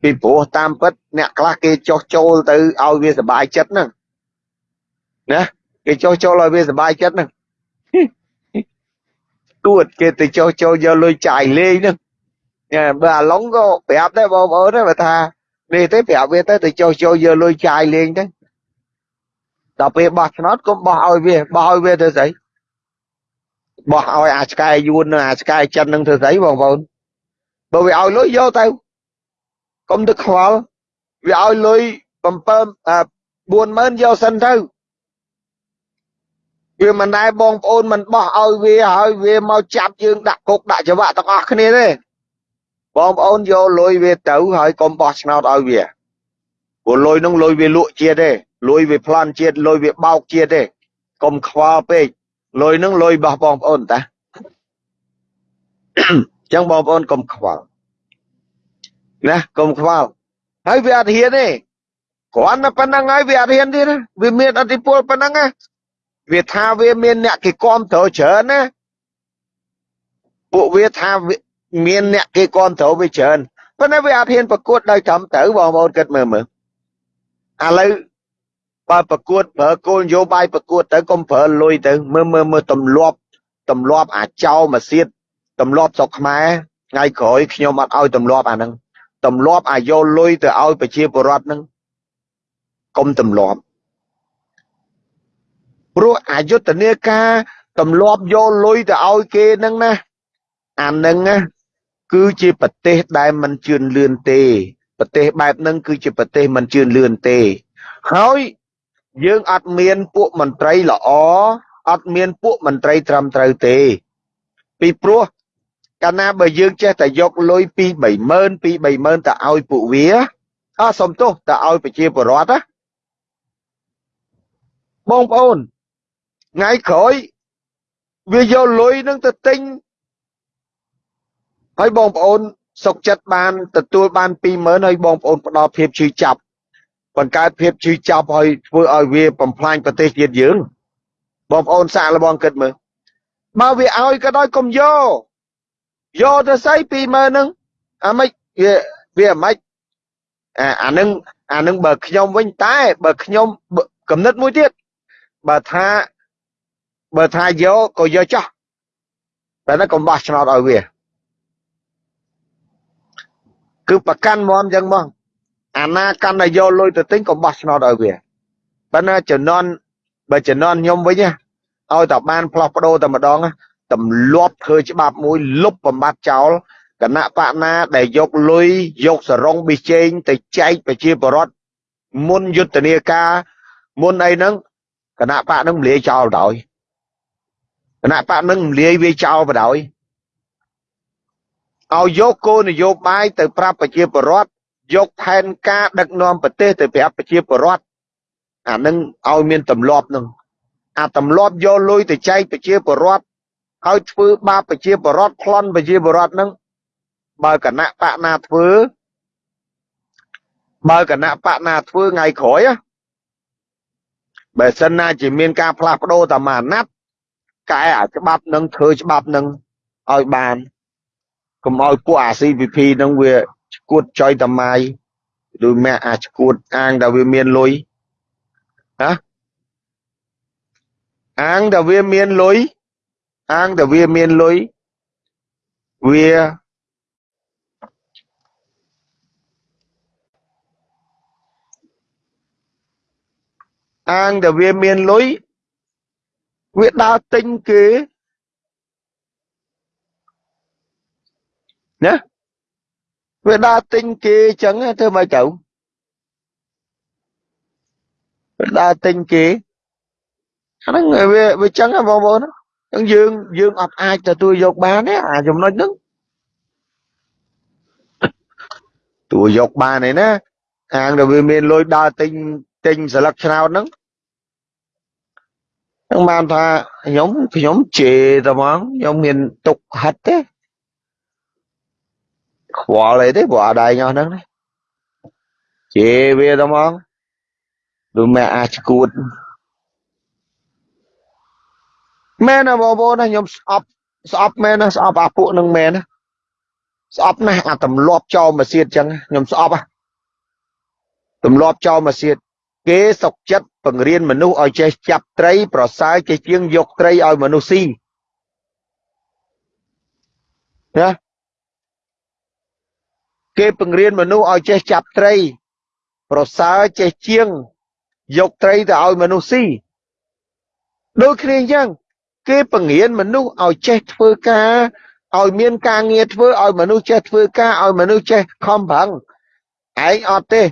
ពីព្រោះតាមពិតអ្នកខ្លះគេចោះចូលទៅឲ្យវាសុបាយចិត្តហ្នឹងណាគេចុះចូលឲ្យវាសុបាយចិត្តហ្នឹងទួតគេទៅចុះចូលយកលុយចាយលេងហ្នឹងបើអាឡុងក៏ប្រាប់ដែរបងប្អូនដែរបើថានេះទេប្រាប់វាទៅទៅចុះចូលយកលុយចាយលេងទៅដល់ពេលបោះឆ្នោតកុំបោះឲ្យវាបោះឲ្យវាទៅស្អី បោះឲ្យអាឆ្កែយួននិងអាឆ្កែចិននឹងធ្វើស្អីបងប្អូនបើវាឲ្យលុយយកទៅកុំទៅខ្វល់វាឲ្យលុយ7 40000យកសិនទៅវាមិនដែរបងប្អូនមិនបោះឲ្យវាហើយវាមកចាប់យើងដាក់គុកដាក់ច្បាក់ទាំងអស់គ្នាទេបងប្អូនយកលុយវាទៅហើយកុំបោះឆ្នោតឲ្យវាព្រោះលុយនោះលុយវាលក់ជាតិទេលុយវាប្លន់ជាតិលុយវាបោកជាតិទេកុំខ្វល់ពេក លុយនឹងលុយរបស់បងប្អូនតាអញ្ចឹងបងប្អូនកុំខ្វល់ណាកុំខ្វល់ហើយវាអត់ហ៊ានទេគ្រាន់តែប៉ុណ្្នឹងហើយវាអត់ហ៊ានទៀតវាមានអធិពលប៉ុណ្្នឹងណាវាថាវាមានអ្នកគេគាំទ្រច្រើនណាពួកវាថាមានអ្នកគេគាំទ្រវាច្រើនប៉ុន្តែវាអត់ហ៊ានប្រកួតដោយត្រឹមត្រូវបងប្អូនគិតមើលមើលឥឡូវ បើប្រកួតប្រើគោលនយោបាយប្រកួតទៅកុំប្រើលុយទៅមើលមើលមើលទម្លាប់ទម្លាប់អាចោមកសៀតទម្លាប់ស្រុកខ្មែរថ្ងៃក្រោយខ្ញុំអត់ឲ្យទម្លាប់អាហ្នឹងទម្លាប់អាយកលុយទៅឲ្យប្រជាពលរដ្ឋហ្នឹងកុំទម្លាប់ព្រោះអយុធនាការទម្លាប់យកលុយទៅឲ្យគេហ្នឹងណាអាហ្នឹងណាគឺជាប្រទេសដែលមិនជឿនលឿនទេប្រទេសបែបហ្នឹងគឺជាប្រទេសមិនជឿនលឿនទេហើយ យើងអត់មានពួកមន្ត្រីល្អអត់មានពួកមន្ត្រីត្រឹមត្រូវទេ ពីព្រោះកាលណាបើយើងចេះតែយកលុយពី30000ពី30000ទៅឲ្យពួកវាអើសុំទោសទៅឲ្យប្រជាពលរដ្ឋណាបងប្អូនថ្ងៃក្រោយវាយកលុយនឹងទៅទិញហើយបងប្អូនសុកចិត្តបានទទួលបាន20000ហើយបងប្អូនផ្ដល់ភាពជឿចាប់ បង្កើតភាពជឿចាប់ហើយធ្វើឲ្យវាបំផ្លាញប្រទេសជាតិយើងបងប្អូនសាកល្បងគិតមើលបើវាឲ្យក៏ដោយកុំយកយកទៅស្អី20000ហ្នឹងអាម៉េចវាវាអាម៉េចអាអានឹងអានឹងបើខ្ញុំវិញតែបើខ្ញុំកំណត់មួយទៀតបើថាបើថាយកក៏យកចោះតែកុំបោះឆ្នោតឲ្យវាគឺប្រកាន់មមចឹងមក អាណាកាន់តែយកលុយទៅទិញកុំបោះឆ្នោតឲ្យវាប៉ុន្តែចំនួនបើចំនួនខ្ញុំវិញឲ្យតែបានផ្លោះប្ដូរតែម្ដងទម្លាប់ធ្វើច្បាប់មួយលុបបំបត្តិចោលគណៈបកណាដែលយកលុយយកសរងប៊ីចេងទៅចែកប្រជាពលរដ្ឋមុនយុទ្ធនាការមុនអីហ្នឹងគណៈបកហ្នឹងមលាយចោលដោយគណៈបកនឹងលាយវាចោលបដ ாய் ឲ្យយកគោលនយោបាយទៅប្រាប់ប្រជាពលរដ្ឋ យកផែនការដឹកនាំប្រទេសទៅប្រាប់ប្រជាពលរដ្ឋអានឹងឲ្យមានទម្លាប់នឹងអាទម្លាប់យកលុយទៅចែកប្រជាពលរដ្ឋឲ្យធ្វើបាបប្រជាពលរដ្ឋប្លន់ប្រជាពលរដ្ឋនឹងបើគណៈបកណាធ្វើបើគណៈបកណាធ្វើថ្ងៃក្រោយបើសិនណាជាមានការផ្លាស់ប្ដូរតាមអាណត្តិកែអាច្បាប់នឹងធ្វើច្បាប់នឹងឲ្យបានកុំឲ្យពួកអា CPP នឹងវា ឈួតចុយតម៉ាយដូចម៉ែអាឈួតអាងតែវាមានលុយណាអាងតែវាមានលុយអាងតែវាមានលុយវាអាងតែវាមានលុយវាដើរទិញគេណា វាដើរទិញគេអញ្ចឹងធ្វើម៉េចទៅវាដើរទិញគេអាហ្នឹងវាវាអញ្ចឹងបងប្អូនអញ្ចឹងយើងយើងអត់អាចទទួលយកបានទេអាចំណុចហ្នឹងទទួលយកបានទេណាអាងដែលវាមានលុយដើរទិញទិញស្លឹកឆ្នោតហ្នឹងនឹងបានថាខ្ញុំខ្ញុំជេរតែហ្មងខ្ញុំមានទុកហិតទេ ខ្វល់អីទេព្រោះអត់ឯងអស់ហ្នឹងជេរវាតែហ្មងដូចម៉ែអាចឈួតមែនណាបងប្អូនណាខ្ញុំស្អប់ស្អប់មែនណាស្អប់អាពួកនឹងមែនណាស្អប់ណាស់អាទម្លាប់ចោលមកសៀតចឹងខ្ញុំស្អប់ហ่ะទម្លាប់ចោលមកសៀតគេសុកចិត្តបង្រៀនមនុស្សឲ្យចេះចាប់ត្រី ប្រសើរចេះជាងយកត្រីឲ្យមនុស្សស៊ីណា គេបង្រៀនមនុស្សឲ្យចេះចាប់ត្រី ប្រសើរចេះជាង យកត្រីទៅឲ្យមនុស្សស៊ីដូចគ្នាអញ្ចឹងគេបង្រៀនមនុស្សឲ្យចេះធ្វើការឲ្យមានការងារធ្វើឲ្យមនុស្សចេះធ្វើការឲ្យមនុស្សចេះខំប្រឹងឯងអត់ទេយ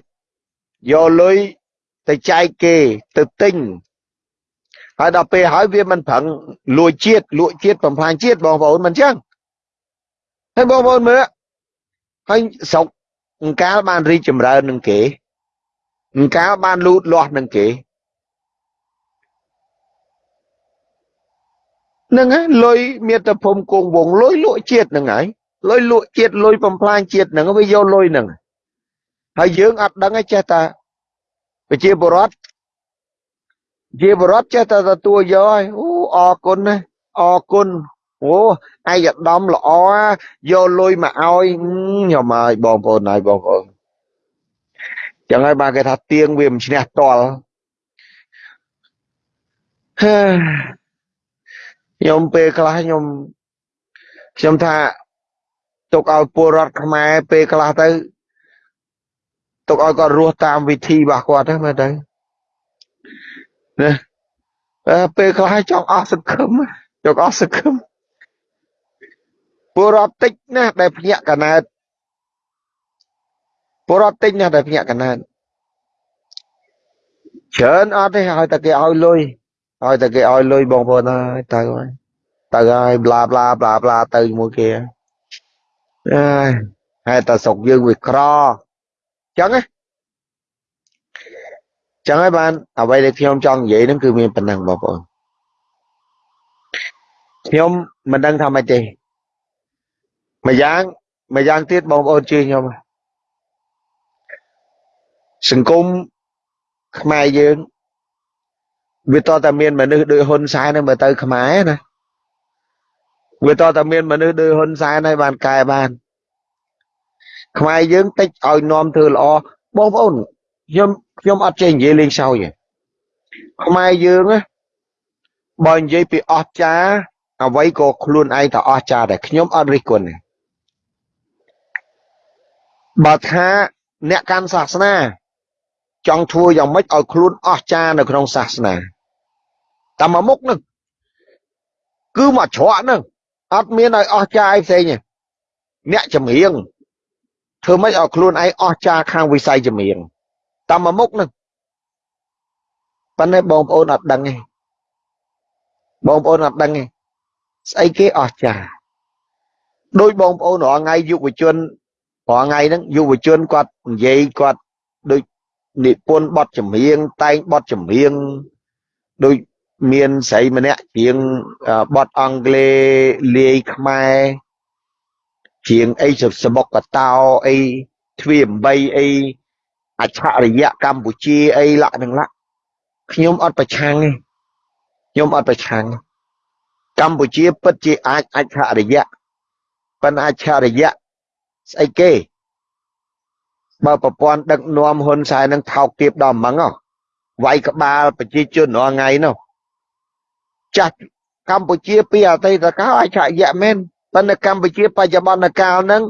កលុយទៅចែកគេទៅទិញហើយដល់ពេលហើយវាមិនប្រឹងលួចជាតិលក់ជាតិបំផ្លាញជាតិបងប្អូនមិនចឹងហើយបងប្អូនមើល ហើយស្រុកអង្កាលបានរីកចម្រើននឹងគេអង្កាលបានលូតលាស់នឹងគេហ្នឹងហើយលុយមាតុភូមិគង់វងលុយលក់ជាតិហ្នឹងហើយលុយលក់ជាតិលុយបំផ្លាញជាតិហ្នឹងវាយកលុយហ្នឹងហើយយើងអត់ដឹងទេចេះតែប្រជាពលរដ្ឋជាបរដ្ឋចេះតែទទួលយកហើយអូអរគុណណាអរគុណ អូឯកឧត្តមល្អយកលុយមកឲ្យខ្ញុំហើយបងប្អូនហើយបងប្អូនចឹងហើយបានគេថាទៀងវាមិនឈ្នះតល់ខ្ញុំពេលខ្លះខ្ញុំខ្ញុំថាទុកឲ្យពលរដ្ឋខ្មែរពេលខ្លះទៅទុកឲ្យគាត់រស់តាមវិធីរបស់គាត់ទៅមើលទៅណាពេលខ្លះចង់អស់សង្ឃឹមចង់អស់សង្ឃឹម ពលរដ្ឋតិចណាស់ដែលភ្ញាក់កណើតពលរដ្ឋតិចណាស់ដែលភ្ញាក់កណើតច្រើនអត់ទេឲ្យតែគេឲ្យលុយឲ្យតែគេឲ្យលុយបងប្អូនហើយទៅហើយទៅហើយប្លាប្លាប្លាប្លាទៅជាមួយគេអើយហើយតែស្រុកយើងវាក្រចឹងណាចឹងហើយបានអ្វីដែលខ្ញុំចង់និយាយហ្នឹងគឺមានប៉ុណ្ណឹងបងប្អូនខ្ញុំមិនដឹងថាម៉េចទេ ម្យ៉ាងម្យ៉ាងទៀតបងប្អូនជឿខ្ញុំសង្គមខ្មែរយើងវាតតែមានមនុស្សដូចហ៊ុនសែនហ្នឹងមើលទៅខ្មែរណាវាតតែមានមនុស្សដូចហ៊ុនសែនហើយបានកែបានខ្មែរយើងតិចឲ្យនាំធ្វើល្អបងប្អូនខ្ញុំខ្ញុំអត់ចេះនិយាយលេងសើចទេខ្មែរយើងណាបើនិយាយពីអស្ចារ្យអ្វីក៏ខ្លួនឯងទៅអស្ចារ្យដែរខ្ញុំអត់រិះគន់ទេ បើថាអ្នកកាន់សាសនា ចង់ធ្វើយ៉ាងម៉េចឲ្យខ្លួនអស្ចារ្យនៅក្នុងសាសនាតាមមកមុខនឹងគឺមកច្រកនឹងអត់មានឲ្យអស្ចារ្យឯផ្សេងទេអ្នកចម្រៀងធ្វើម៉េចឲ្យខ្លួនឯងអស្ចារ្យខាងវិស័យចម្រៀងតាមមកមុខនឹងប៉ុន្តែបងប្អូនអត់ដឹងទេបងប្អូនអត់ដឹងទេស្អីគេអស្ចារ្យដោយបងប្អូនរាល់ថ្ងៃយុវជន រាល់ថ្ងៃហ្នឹងយុវជនគាត់និយាយគាត់ដូចនិពន្ធបទចម្រៀងតែងបទចម្រៀងដូចមានស្រីម្នាក់ជាងបទអង់គ្លេសលាយខ្មែរជាងអីសបុកកតោអីទ្វា8អីអច្ឆរិយៈកម្ពុជាអីលក្ខនឹងលក្ខខ្ញុំអត់ប្រឆាំងទេខ្ញុំអត់ប្រឆាំងកម្ពុជាពិតជាអាចអច្ឆរិយៈប៉ុន្តែអច្ឆរិយៈ ស្អីគេបើប្រព័ន្ធដឹកនាំហ៊ុនសែននឹងថោកទាបដល់ហ្មងវាយក្បាលប្រជាជនរាល់ថ្ងៃនោះចាស់កម្ពុជាពីអតីតកាលអច្ឆរិយៈមែនប៉ុន្តែកម្ពុជាបច្ចុប្បន្នកាលហ្នឹង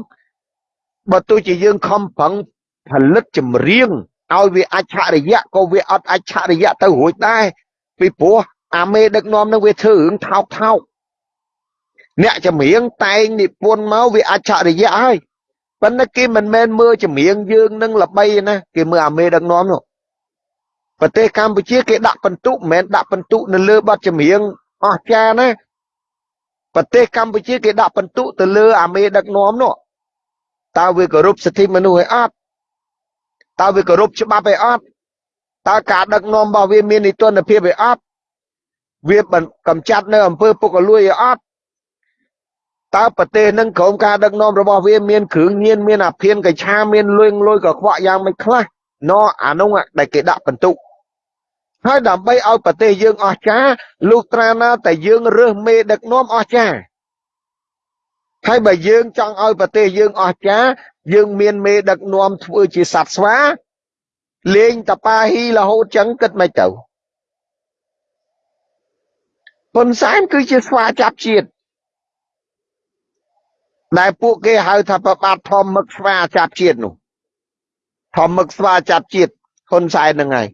បើទោះជាយើងខំប្រឹងផលិតចម្រៀងឲ្យវាអច្ឆរិយៈក៏វាអត់អច្ឆរិយៈទៅរួចដែរពីព្រោះអាមេដឹកនាំនឹងវាធ្វើរឿងថោកថោកអ្នកចម្រៀងតែងនិពន្ធមកវាអច្ឆរិយៈហើយ ប៉ុន្តែគេមិនមែនមើលចម្រៀងយើងនឹងល្បីណាគេមើលអាមេដឹកនាំនោះប្រទេសកម្ពុជាគេដាក់បន្ទុកមិនមែនដាក់បន្ទុកនៅលើបទចម្រៀងអស្ចារ្យណាប្រទេសកម្ពុជាគេដាក់បន្ទុកទៅលើអាមេដឹកនាំនោះតើវាគោរពសិទ្ធិមនុស្សឲ្យអត់តើវាគោរពច្បាប់ឯអត់តើការដឹកនាំរបស់វាមាននីតិរដ្ឋភាពឯអត់វាកំចាត់នៅអំពើពុករលួយឯអត់ តើប្រទេសនឹងក្រុមការដឹកនាំរបស់វាមានគ្រឿងញៀនមានអាភៀនកឆាមានលុយលុយកខ្វក់យ៉ាងមិនខ្លះណអានោះដែលគេដាក់បន្ទុកហើយដើម្បីឲ្យប្រទេសយើងអស្ចារ្យលុះត្រាណាតែយើងរើសមេដឹកនាំអស្ចារ្យហើយបើយើងចង់ឲ្យប្រទេសយើងអស្ចារ្យយើងមានមេដឹកនាំធ្វើជាសត្វស្វាលេងតប៉ាហ៊ីរហូតចឹងគិតមិនទៅហ៊ុនសែនគឺជាស្វាចាប់ជាតិ ដែលពួកគេហៅថាប្របាទធម្មឹកស្វាចាប់ជាតិនោះធម្មឹកស្វាចាប់ជាតិហ៊ុនសែនហ្នឹងហើយ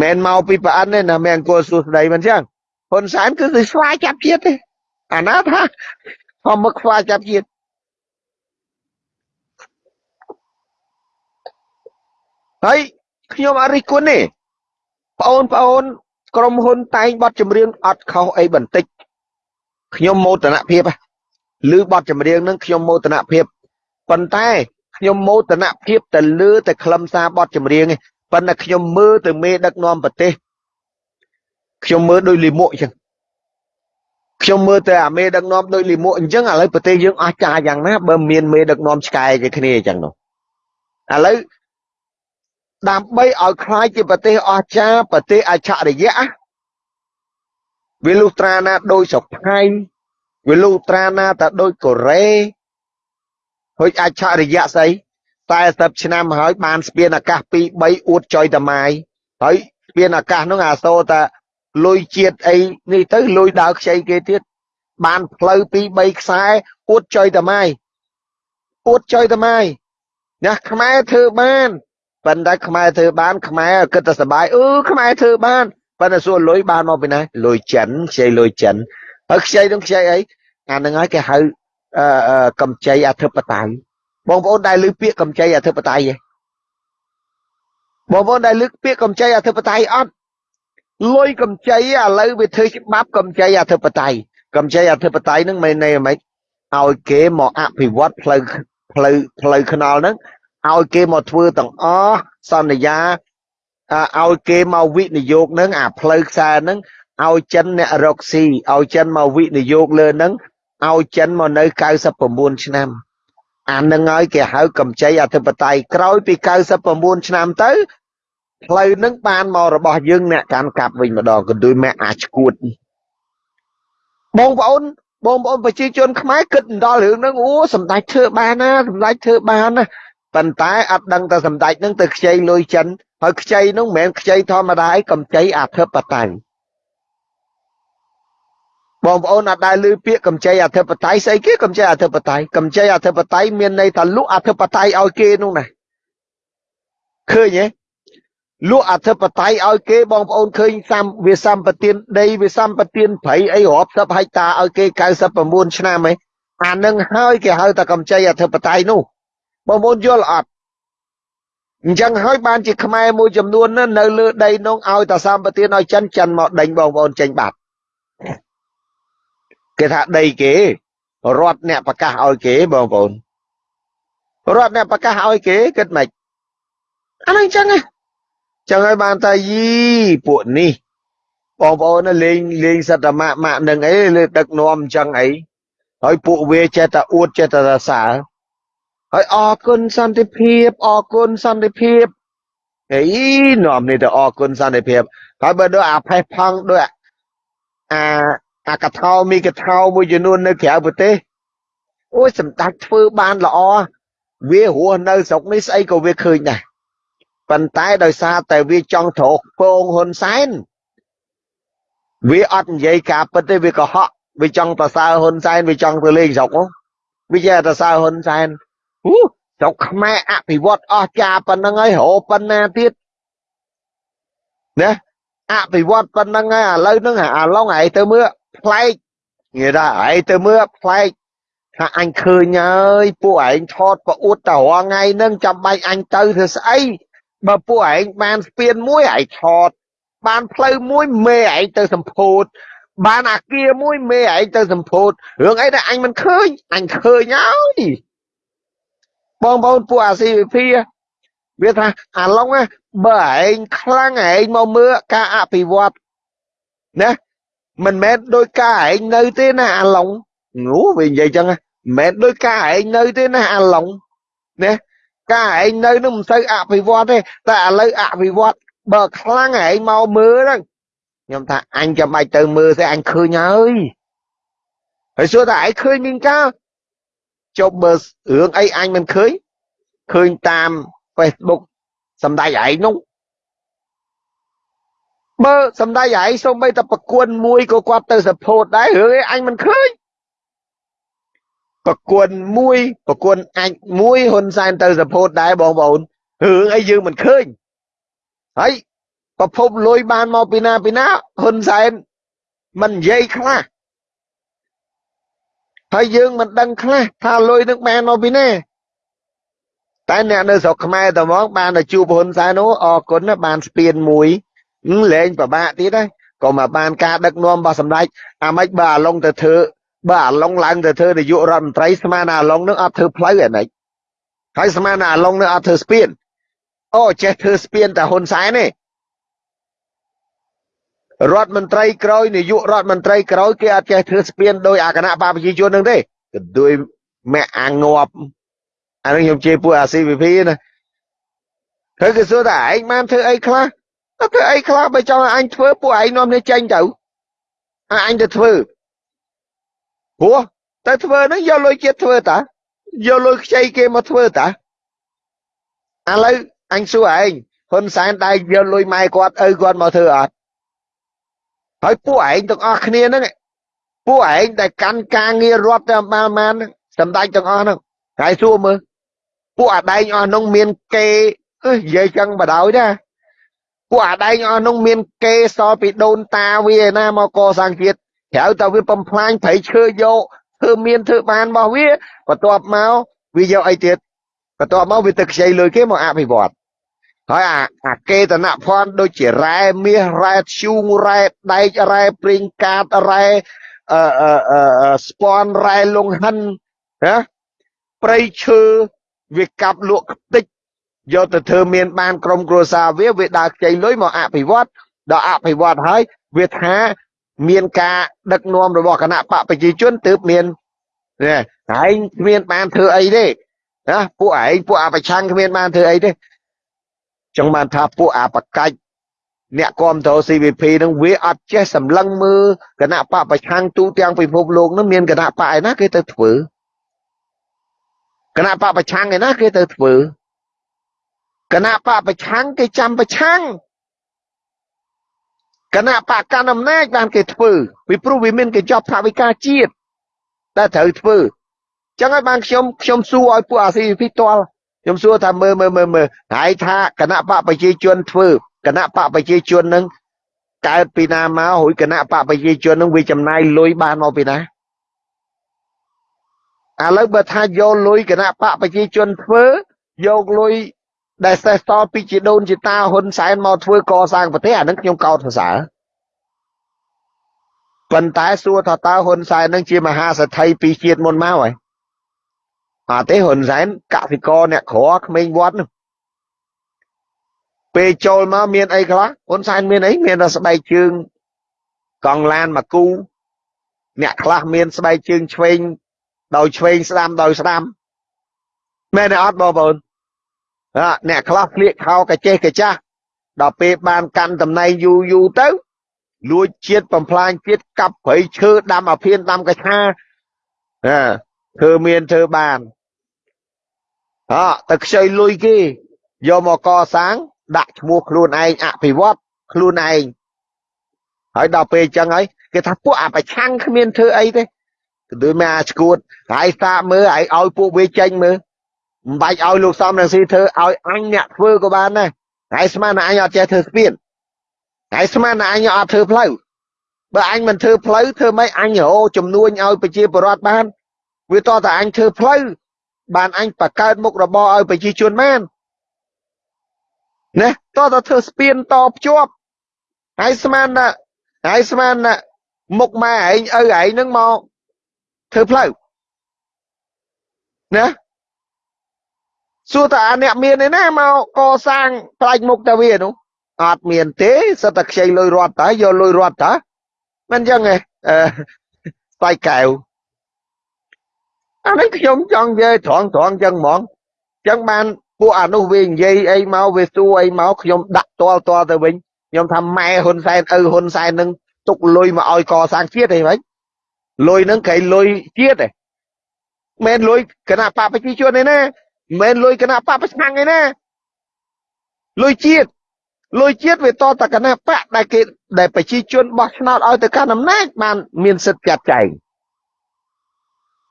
មិនមកពីប្រអិនទេណាមិនអង្គសួស្ដីមិនចឹងហ៊ុនសែនគឺគឺស្វាចាប់ជាតិទេអាណាថាធម្មឹកស្វាចាប់ជាតិហើយខ្ញុំអរិះគុណទេបងប្អូនក្រុមហ៊ុនតែងបတ်ចម្រៀងអត់ខុសអីបន្តិចខ្ញុំមោទនភាព ឬបတ်ចម្រៀងនឹងខ្ញុំមោទនភាពប៉ុន្តែខ្ញុំមោទនភាពទៅលើតែខ្លឹមសារបတ်ចម្រៀងឯងប៉ុន្តែខ្ញុំមើលទៅមេដឹកនាំប្រទេសខ្ញុំមើលដោយលិមួកអញ្ចឹងខ្ញុំមើលទៅអាមេដឹកនាំដោយលិមួកអញ្ចឹងឥឡូវប្រទេសយើងអស់ចាយ៉ាងណាបើមានមេដឹកនាំឆ្កែជាគ្នាអញ្ចឹងនោះឥឡូវដើម្បីឲ្យខ្លាយជាប្រទេសអស្ចារ្យប្រទេសអច្ឆរិយៈវាលុះត្រាណាដោយស្រុកថៃ វាលុះត្រាណាតែដូចកូរ៉េហុចអច្ឆរិយៈស្អី40ឆ្នាំហើយបានស្ពានអាកាស2 3អួតចុយតាម៉ាយហើយស្ពានអាកាសនោះអាសូរតាលុយជាតិអីនេះទៅលុយដើរខ្ចីគេទៀតបានផ្លូវ2 3ខ្សែអួតចុយតាម៉ាយអួតចុយតាម៉ាយណាខ្មែរធ្វើបានប៉ុន្តែខ្មែរធ្វើបានខ្មែរគិតតែសបាយអឺខ្មែរធ្វើបានប៉ុន្តែសួរលុយបានមកពីណាលុយចិនខ្ចីលុយចិន ហើយខ្ចីនឹងខ្ចីអីអានឹងហើយគេហៅអឺកម្ចីអធិបតេយ្យបងប្អូនដែលលើពាក្យកម្ចីអធិបតេយ្យទេបងប្អូនដែលលើកពាក្យកម្ចីអធិបតេយ្យអត់លុយកម្ចីឥឡូវវាធ្វើច្បាប់កម្ចីអធិបតេយ្យកម្ចីអធិបតេយ្យហ្នឹងមិនន័យអ្ហ្មងឲ្យគេមកអភិវឌ្ឍផ្លូវផ្លូវផ្លូវថ្នល់ហ្នឹងឲ្យគេមកធ្វើទាំងអស់សន្យាឲ្យគេមកវិនិយោគនឹងអាផ្លូវខ្សែនឹង ឲ្យចិនអ្នករកស៊ីឲ្យចិនមកវិនិយោគលើនឹងឲ្យចិនមកនៅ99ឆ្នាំអានឹងហើយគេហៅកម្ចីអធិបតេយ្យក្រោយពី99ឆ្នាំទៅផ្លូវនឹងបានមករបស់យើងអ្នកកាន់កាប់វិញម្ដងក៏ដូចម៉ែអាចឈួតបងប្អូនបងប្អូនប្រជាជនខ្មែរគិតដល់រឿងហ្នឹងអូសម្ដេចធ្វើបានណាសម្ដេចធ្វើបានណាប៉ុន្តែអត់ដឹងតែសម្ដេចនឹងទៅខ្ចីលុយចិនហើយខ្ចីនោះមិនមែនខ្ចីធម្មតាឯងកម្ចីអធិបតេយ្យ បងប្អូនអត់ដែលឮពាក្យកម្ចីអធិបតេយ្យស្អីគេកម្ចីអធិបតេយ្យកម្ចីអធិបតេយ្យមានន័យថាលក់អធិបតេយ្យឲ្យគេនោះណាឃើញទេលក់អធិបតេយ្យឲ្យគេបងប្អូនឃើញសំវាសម្បទានដីវាសម្បទានព្រៃអីរាប់សិបហិកតាឲ្យគេ99ឆ្នាំឯងអានឹងហើយគេហៅថាកម្ចីអធិបតេយ្យនោះបងប្អូនយល់អត់អញ្ចឹងហើយបានជាខ្មែរមួយចំនួននៅលើដីនោះឲ្យតាសម្បទានឲ្យចិនចិនមកដេញបងប្អូនចេញបាត់ គេថាដីគេរដ្ឋអ្នកប្រកាសឲ្យគេបងប្អូនរដ្ឋអ្នកប្រកាសឲ្យគេគិតមិនអាហ្នឹងអញ្ចឹងចឹងហើយបានតែយីពួកនេះបងប្អូនលេងលេងសត្វម៉ាក់ម៉ាក់នឹងអីលើដឹកនាំអញ្ចឹងអីហើយពួកវាចេះតែអួតចេះតែសរសើរហើយអរគុណសន្តិភាពអរគុណសន្តិភាពអីនាំនេះទៅអរគុណសន្តិភាពហើយបើដូចអាផេះផង់ដូចអា អាកថោមីកថោមួយចំនួននៅក្រៅប្រទេសអូយសម្ដេចធ្វើបានល្អវារស់នៅស្រុកនេះស្អីក៏វាឃើញដែរប៉ុន្តែដោយសារតែវាចង់ត្រោកពងហ៊ុនសែនវាអត់និយាយការពិតទេវាកុហកវាចង់ប្រសើរហ៊ុនសែនវាចង់ទៅលេងស្រុកវាចេះតែសើហ៊ុនសែនអូស្រុកខ្មែរអភិវឌ្ឍអស់ចាប៉ុណ្្នឹងហើយរហូតប៉ុណ្ណាទៀតណាអភិវឌ្ឍប៉ុណ្្នឹងហើយឥឡូវហ្នឹងអាឡុងឯងទៅមើល ប្លែកនិយាយថាឯងទៅមើលប្លែកថាអញឃើញហើយពួកឯងថតប្រអួតតរងថ្ងៃហ្នឹងចាំបាច់អញទៅធ្វើស្អីបើពួកឯងបានស្ពានមួយឯងថតបានផ្លូវមួយមេឯងទៅសម្ពោធបានអាគារមួយមេឯងទៅសម្ពោធរឿងអីដែលអញមិនឃើញអញឃើញហើយបងប្អូនពួកអា CVP វាថាអាឡុងបើឯងខ្លាំងឯងមកមើលការអភិវឌ្ឍណា មិនមែនដោយការឯងនៅទេណាអាឡុងនោះវានិយាយចឹងមិនមែនដោយការឯងនៅទេណាអាឡុងណាការឯងនៅនឹងមិនសូវអភិវឌ្ឍទេតែឥឡូវអភិវឌ្ឍបើខ្លាំងឯងមកមើលហ្នឹងខ្ញុំថាអញចាំបាច់ទៅមើលទេអញឃើញហើយហើយសួរថាឯងឃើញមានការចុះមើលរឿងអីអញមិនឃើញឃើញតាម Facebook សំដៅឯងនោះ បើសំដៅឯងសូម្បីតែប្រគួនមួយក៏គាត់ទៅ support ដែររឿងឯងអញមិនឃើញប្រគួនមួយប្រគួនអាចមួយហ៊ុនសែនទៅ support ដែរបងប្អូនរឿងអីយើងមិនឃើញហើយប្រភពលុយបានមកពីណាពីណាហ៊ុនសែនមិននិយាយខ្លះហើយយើងមិនដឹងខ្លះថាលុយនឹងបានមកពីណាតែអ្នកនៅស្រុកខ្មែរតែហ្មងបានទៅជួបហ៊ុនសែននោះអរគុណណាបានស្ពានមួយ លែងពិបាកទៀតហើយក៏មកបានការដឹកនាំរបស់សម្ដេចអាម៉េចបើអាឡុងទៅធ្វើបើអាឡុងឡើងទៅធ្វើនាយករដ្ឋមន្ត្រីស្មានអាឡុងនឹងអត់ធ្វើផ្លូវអាណិចហើយស្មានអាឡុងនឹងអត់ធ្វើស្ពានអូចេះធ្វើស្ពានតែហ៊ុនសែនទេរដ្ឋមន្ត្រីក្រោយនាយករដ្ឋមន្ត្រីក្រោយគេអត់ចេះធ្វើស្ពានដោយអាគណៈបព្វជិជននឹងទេក៏ដោយមាក់អាងាប់អានេះខ្ញុំជេរពួកអា CVP ណាហើយគេសួរថាឯងបានធ្វើអីខ្លះ ធ្វើអីខ្លះបើចង់ឲ្យអញធ្វើពួកឯងនាំគ្នាចេញទៅអញទៅធ្វើព្រោះទៅធ្វើហ្នឹងយកលុយជាតិធ្វើតាយកលុយខ្ចីគេមកធ្វើតាឥឡូវអញសួរឯងហ៊ុនសែនដែលយកលុយម៉ែគាត់ឪគាត់មកធ្វើអត់ហើយពួកឯងទាំងអស់គ្នាហ្នឹងពួកឯងដែលកាន់ការងាររដ្ឋតែបានបានសម្ដេចទាំងអស់ហ្នឹងហើយសួរមើលពួកអាដែងអស់ហ្នឹងមានគេអើយនិយាយចឹងបដ ாய் ណា ពួកអាដែងអស់នោះមាន គេសល់ពីដូនតាវាណាមកកសាងជាតិក្រៅតែវាបំផ្លាញព្រៃឈើយកធ្វើមានធ្វើបានរបស់វាបន្ទាប់មកវាយកអីទៀតបន្ទាប់មកវាទៅខ្ចីលុយគេមកអភិវឌ្ឍហើយអាអាកេតនភ័ណ្ឌដូចជារ៉ែមាសរ៉ែធ្យូងរ៉ែដែករ៉ែព្រីងកាតរ៉ែអឺអឺស្ពាន់រ៉ែលងហិនណាព្រៃឈើវាកាប់លក់ខ្ទេច យកទៅធ្វើមានបានក្រុមគ្រួសារវាវាដើរខ្ចីលុយមកអភិវឌ្ឍដល់អភិវឌ្ឍហើយវាថាមានការដឹកនាំរបស់គណៈបកប្រជាជនទើបមាននេះឯងគ្មានបានធ្វើអីទេណាពួកឯងពួកអប្រឆាំងគ្មានបានធ្វើអីទេចង់បានថាពួកអបកាច់អ្នកគ្រប់គ្រង CVP នឹងវាអត់ចេះសម្លឹងមើលគណៈបកប្រឆាំងទូទាំងពិភពលោកនឹងមានគណៈបកឯណាគេទៅធ្វើគណៈបកប្រឆាំងឯណាគេទៅធ្វើ គណៈបកប្រឆាំងគេចាំប្រឆាំងគណៈបកកណ្ដាលអំណាចបានគេធ្វើពីព្រោះវាមានគេចប់ថាវិការជាតិតែត្រូវធ្វើចឹងហើយបានខ្ញុំខ្ញុំសួរឲ្យពួកអាស៊ីពីតលខ្ញុំសួរថាមើលមើលមើលមើលហើយថាគណៈបកប្រជាជនធ្វើគណៈបកប្រជាជននឹងកើតពីណាមករួយគណៈបកប្រជាជននឹងវាចំណាយលុយបានមកពីណាឥឡូវបើថាយកលុយគណៈបកប្រជាជនធ្វើយកលុយ ដែលសេះតពីជីដូនជីតាហ៊ុនសែនមកធ្វើកសាងប្រទេសអានឹងខ្ញុំកោតសរសើរប៉ុន្តែសួរថាតើហ៊ុនសែននឹងជាមហាសេដ្ឋីពីជាតិមុនមកហើយអត់ទេហ៊ុនសែនកសិករអ្នកក្រក្មេងវត្តនោះពេលចូលមកមានអីខ្លះហ៊ុនសែនមានអីមានតែស្បែកជើងកង់ឡានមកគូអ្នកខ្លះមានស្បែកជើងឆ្វេងដោយឆ្វេងស្ដាំដោយស្ដាំមែនទេអត់បងប្អូន អ្នកខ្លះស្លៀកខោកាចេះកាចាស់ដល់ពេលបានកាន់តំណែងយូរយូរទៅលួចជាតិបំផ្លាញជាតិកាប់ព្រៃឈើដាំអាភៀនដាំកឆាធ្វើមានធ្វើបានអើទៅខ្ចីលុយគេយកមកកសាង ដាក់ឈ្មោះខ្លួនឯងអភិវឌ្ឍខ្លួនឯងហើយដល់ពេលអញ្ចឹងហើយគេថាពួកអាប្រឆាំងគ្មានធ្វើអីទេគឺដូចមកអាឈួតហើយសាកមើលឲ្យឲ្យពួកវាចេញមើល មិនបាច់ឲ្យលោកសំរងស៊ីធ្វើឲ្យអញអ្នកធ្វើក៏បានដែរហើយស្មានតែអញអត់ចេះធ្វើស្ពានហើយស្មានតែអញអត់ធ្វើផ្លូវបើអញមិនធ្វើផ្លូវធ្វើម៉េចអញរោចំនួនឲ្យប្រជាពលរដ្ឋបានវាតតែអញធ្វើផ្លូវបានអញបង្កើតមុខរបរឲ្យប្រជាជនបានណាតតែធ្វើស្ពានតភ្ជាប់ហើយស្មានតែហើយស្មានតែមុខម៉ែឯងឪឯងនឹងមកធ្វើផ្លូវណា សួរតាអ្នកមានឯណាមកកសាងផ្លាច់មុខតាវានោះអត់មានទេសត្វតែខ្ចីលុយរត់តើយកលុយរត់តើមិនចឹងទេអឺស្បែកកែវអានេះខ្ញុំចង់និយាយត្រង់ត្រង់ចឹងហ្មងចឹងបានពួកអានោះវានិយាយអីមកវាសួរអីមកខ្ញុំដាក់តលតលទៅវិញខ្ញុំថាម៉ែហ៊ុនសែនឪហ៊ុនសែននឹងទុកលុយមកឲ្យកសាងជាតិអីវិញលុយនឹងគេលុយជាតិឯងមិនលុយគណៈបកប្រជាជនឯណា មិនមែនលុយគណៈបកប្រឆាំងឯណាលុយជាតិលុយជាតិវាតតគណៈបកដែលគេដែលប្រជាជនបោះឆ្នោតឲ្យទៅកាន់អំណាចបានមានសិទ្ធិចាត់ចែង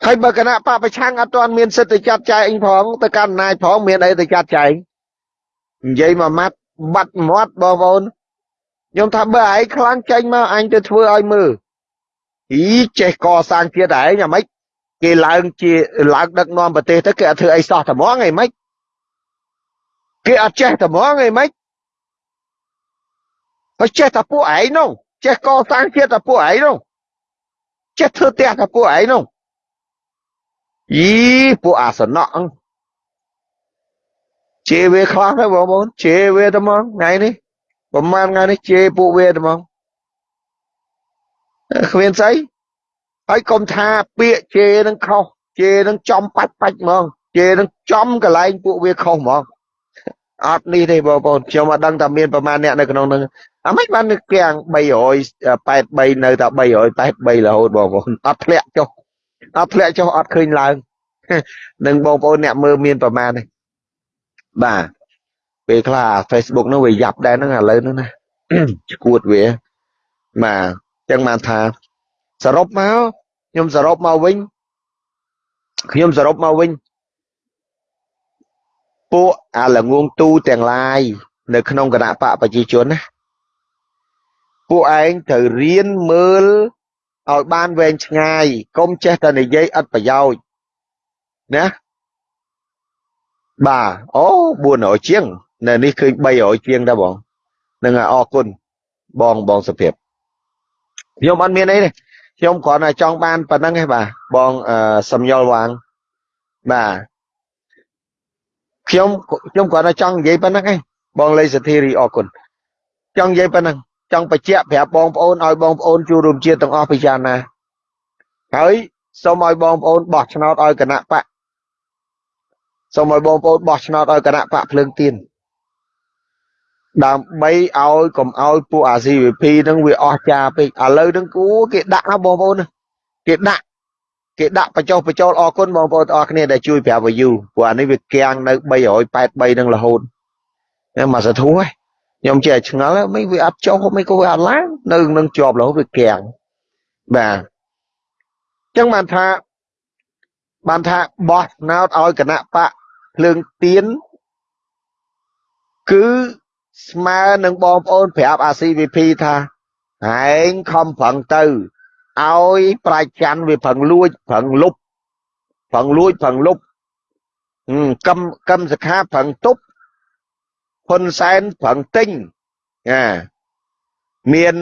ហើយបើគណៈបកប្រឆាំងអត់ទាន់មានសិទ្ធិទៅចាត់ចែងផងទៅកាន់អំណាចផងមានអីទៅចាត់ចែងនិយាយមួយម៉ាត់បាត់មាត់បងប្អូនខ្ញុំថាបើឯងខ្លាំងចេញមកអញទៅធ្វើឲ្យមើលអីចេះកសាងជាតិឯងអាម៉េច គេឡើងជាឡើងដឹកនាំប្រទេសទៅគេអត់ធ្វើអីសោះត្មងអីម៉េចគេអត់ចេះត្មងអីម៉េចហើយចេះតែពួកឯងនោះចេះកសាងជាតិតែពួកឯងនោះចេះធ្វើផ្ទះតែពួកឯងនោះយីពួកអាសនៈជេរវាខ្លះទៅបងប្អូនជេរវាតែហ្មងថ្ងៃនេះប្រហែលថ្ងៃនេះជេរពួកវាតែហ្មងគ្មានស្អី ហើយកុំថាពាក្យជេរនឹងខុសជេរនឹងចំបាច់បាច់ហ្មងជេរនឹងចំកន្លែងពួកវាខុសហ្មងអត់នេះទេបងប្អូនខ្ញុំអត់ដឹងថាមានប្រមាណអ្នកនៅក្នុងនឹងអាមិនបានគៀង383នៅតែ383រហូតបងប្អូនអត់ធ្លាក់ចុះអត់ធ្លាក់ចុះអត់ឃើញឡើងនឹងបងប្អូនអ្នកមើលមានប្រមាណទេបាទពេលខ្លះ Facebook នោះវាយ៉ាប់ដែរហ្នឹងឥឡូវហ្នឹងណាឈួតវាបាទអញ្ចឹងបានថា សរុបមកខ្ញុំសរុបមកវិញខ្ញុំសរុបមកវិញពួកអាល្ងងទូទាំងឡាយនៅក្នុងគណៈបកប្រជាជនណាពួកឯងត្រូវរៀនមើលឲ្យបានវែងឆ្ងាយកុំចេះតែនិយាយឥតប្រយោជន៍ណាបាទអូ400ជាងនៅនេះឃើញ300ជាងដែរបងនឹងអរគុណបងបងសុភាពខ្ញុំអត់មានអីទេ ខ្ញុំគ្រាន់តែចង់បានប៉ុណ្្នឹងឯងបាទបងសំយល់វាងបាទខ្ញុំខ្ញុំគ្រាន់តែចង់និយាយប៉ុណ្្នឹងឯងបងលេសធារីអរគុណចង់និយាយប៉ុណ្្នឹងចង់បញ្ជាក់ប្រាប់បងប្អូនឲ្យបងប្អូនជួបរួមជាតិទាំងអស់ពិចារណាហើយសូមឲ្យបងប្អូនបោះឆ្នោតឲ្យគណៈបកសូមឲ្យបងប្អូនបោះឆ្នោតឲ្យគណៈបកភ្លើងទៀន ដើម្បីឲ្យកុំឲ្យពួកអា CVP ហ្នឹងវាអស់ចាពេកឥឡូវហ្នឹងគូគេដាក់ណាបងប្អូនគេដាក់គេដាក់បញ្ចុះបញ្ចូលអរគុណបងប្អូនទាំងអស់គ្នាដែលជួយប្រាប់ view ព្រោះអានេះវាកៀងនៅ383នឹងរហូតតែមកសធូខ្ញុំចេះឆ្ងល់មិនវាអត់ចុះមិនក៏វាអត់ឡើងនៅនឹងជាប់រហូតវាកៀងបាទអញ្ចឹងបានថាបានថាបោះណោតឲ្យគណៈបកភ្លើងទៀនគឺ ស្មើនឹងបងប្អូនប្រាប់អា CVP ថាឯងខំប្រឹងទៅឲ្យប្រាជ្ញាវាប្រឹងលួចប្រឹងលុបប្រឹងលួចប្រឹងលុបកឹមកឹមសខាប្រឹងទប់ហ៊ុនសែនប្រឹងទិញអាមាន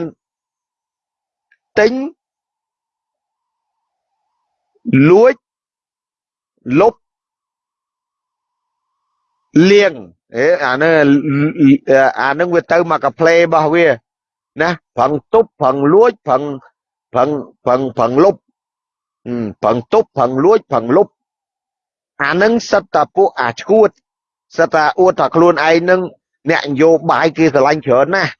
ទិញលួចលុបលៀង អេអានេះអានឹងវាទៅមកកាផ្លេរបស់វាណាប្រឹងទប់ប្រឹងលួចប្រឹងប្រឹងប្រឹងប្រឹងលុបប្រឹងទប់ប្រឹងលួចប្រឹងលុបអានឹងសិតតាពួកអាឈួតសិតតាអួតថាខ្លួនឯងនឹងអ្នកនយោបាយគេស្រឡាញ់ច្រើនណាស់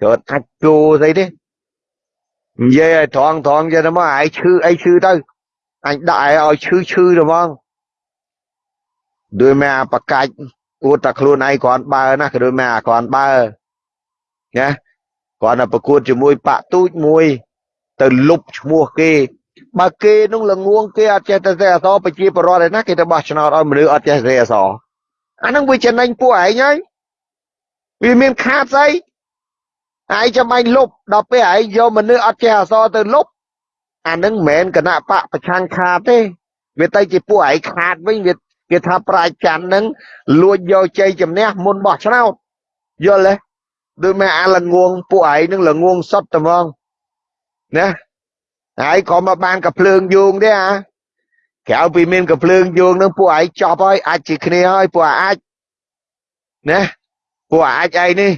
ច្រើនអាចជួស្អីទេនិយាយឲ្យត្រង់ត្រង់ចេះទៅមកឯងឈឺអីឈឺទៅអញដាក់ឲ្យឲ្យឈឺឈឺទៅហ្មងដោយមកបកាច់ អួតតែខ្លួនឯងគ្រាន់បើណាក៏ដោយមកគ្រាន់បើណាគ្រាន់តែប្រកួតជាមួយបាក់ទូចមួយ ទៅលុបឈ្មោះគេបើគេនោះល្ងងគេអត់ចេះតែសេអសប្រជាពលរដ្ឋឯណាគេទៅបោះឆ្នោតឲ្យមនុស្សអត់ចេះសេអសអានឹងវាចំណេញពួកឯងហើយវាមានខាតស្អីឯងចាំបាញ់លុបដល់ពេលឯងយកមនុស្សអត់ចេះអសទៅលុបអានឹងមិនមែនគណៈបកប្រឆាំងខាតទេវាទៅជាពួកឯងខាតវិញវា គេថាប្រាជ្ញានឹងលួចយកជ័យជំនះមុនបោះឆ្នោតយល់ទេដូចមែអាល្ងងពួកឯងនឹងល្ងងសុតត្មងណាហើយក៏មកបានកភ្លើងយោងទេអាក្រៅពីមានកភ្លើងយោងនឹងពួកឯងចប់ហើយអាចជាគ្នាហើយពួកអាចណាពួកអាចឯងនេះ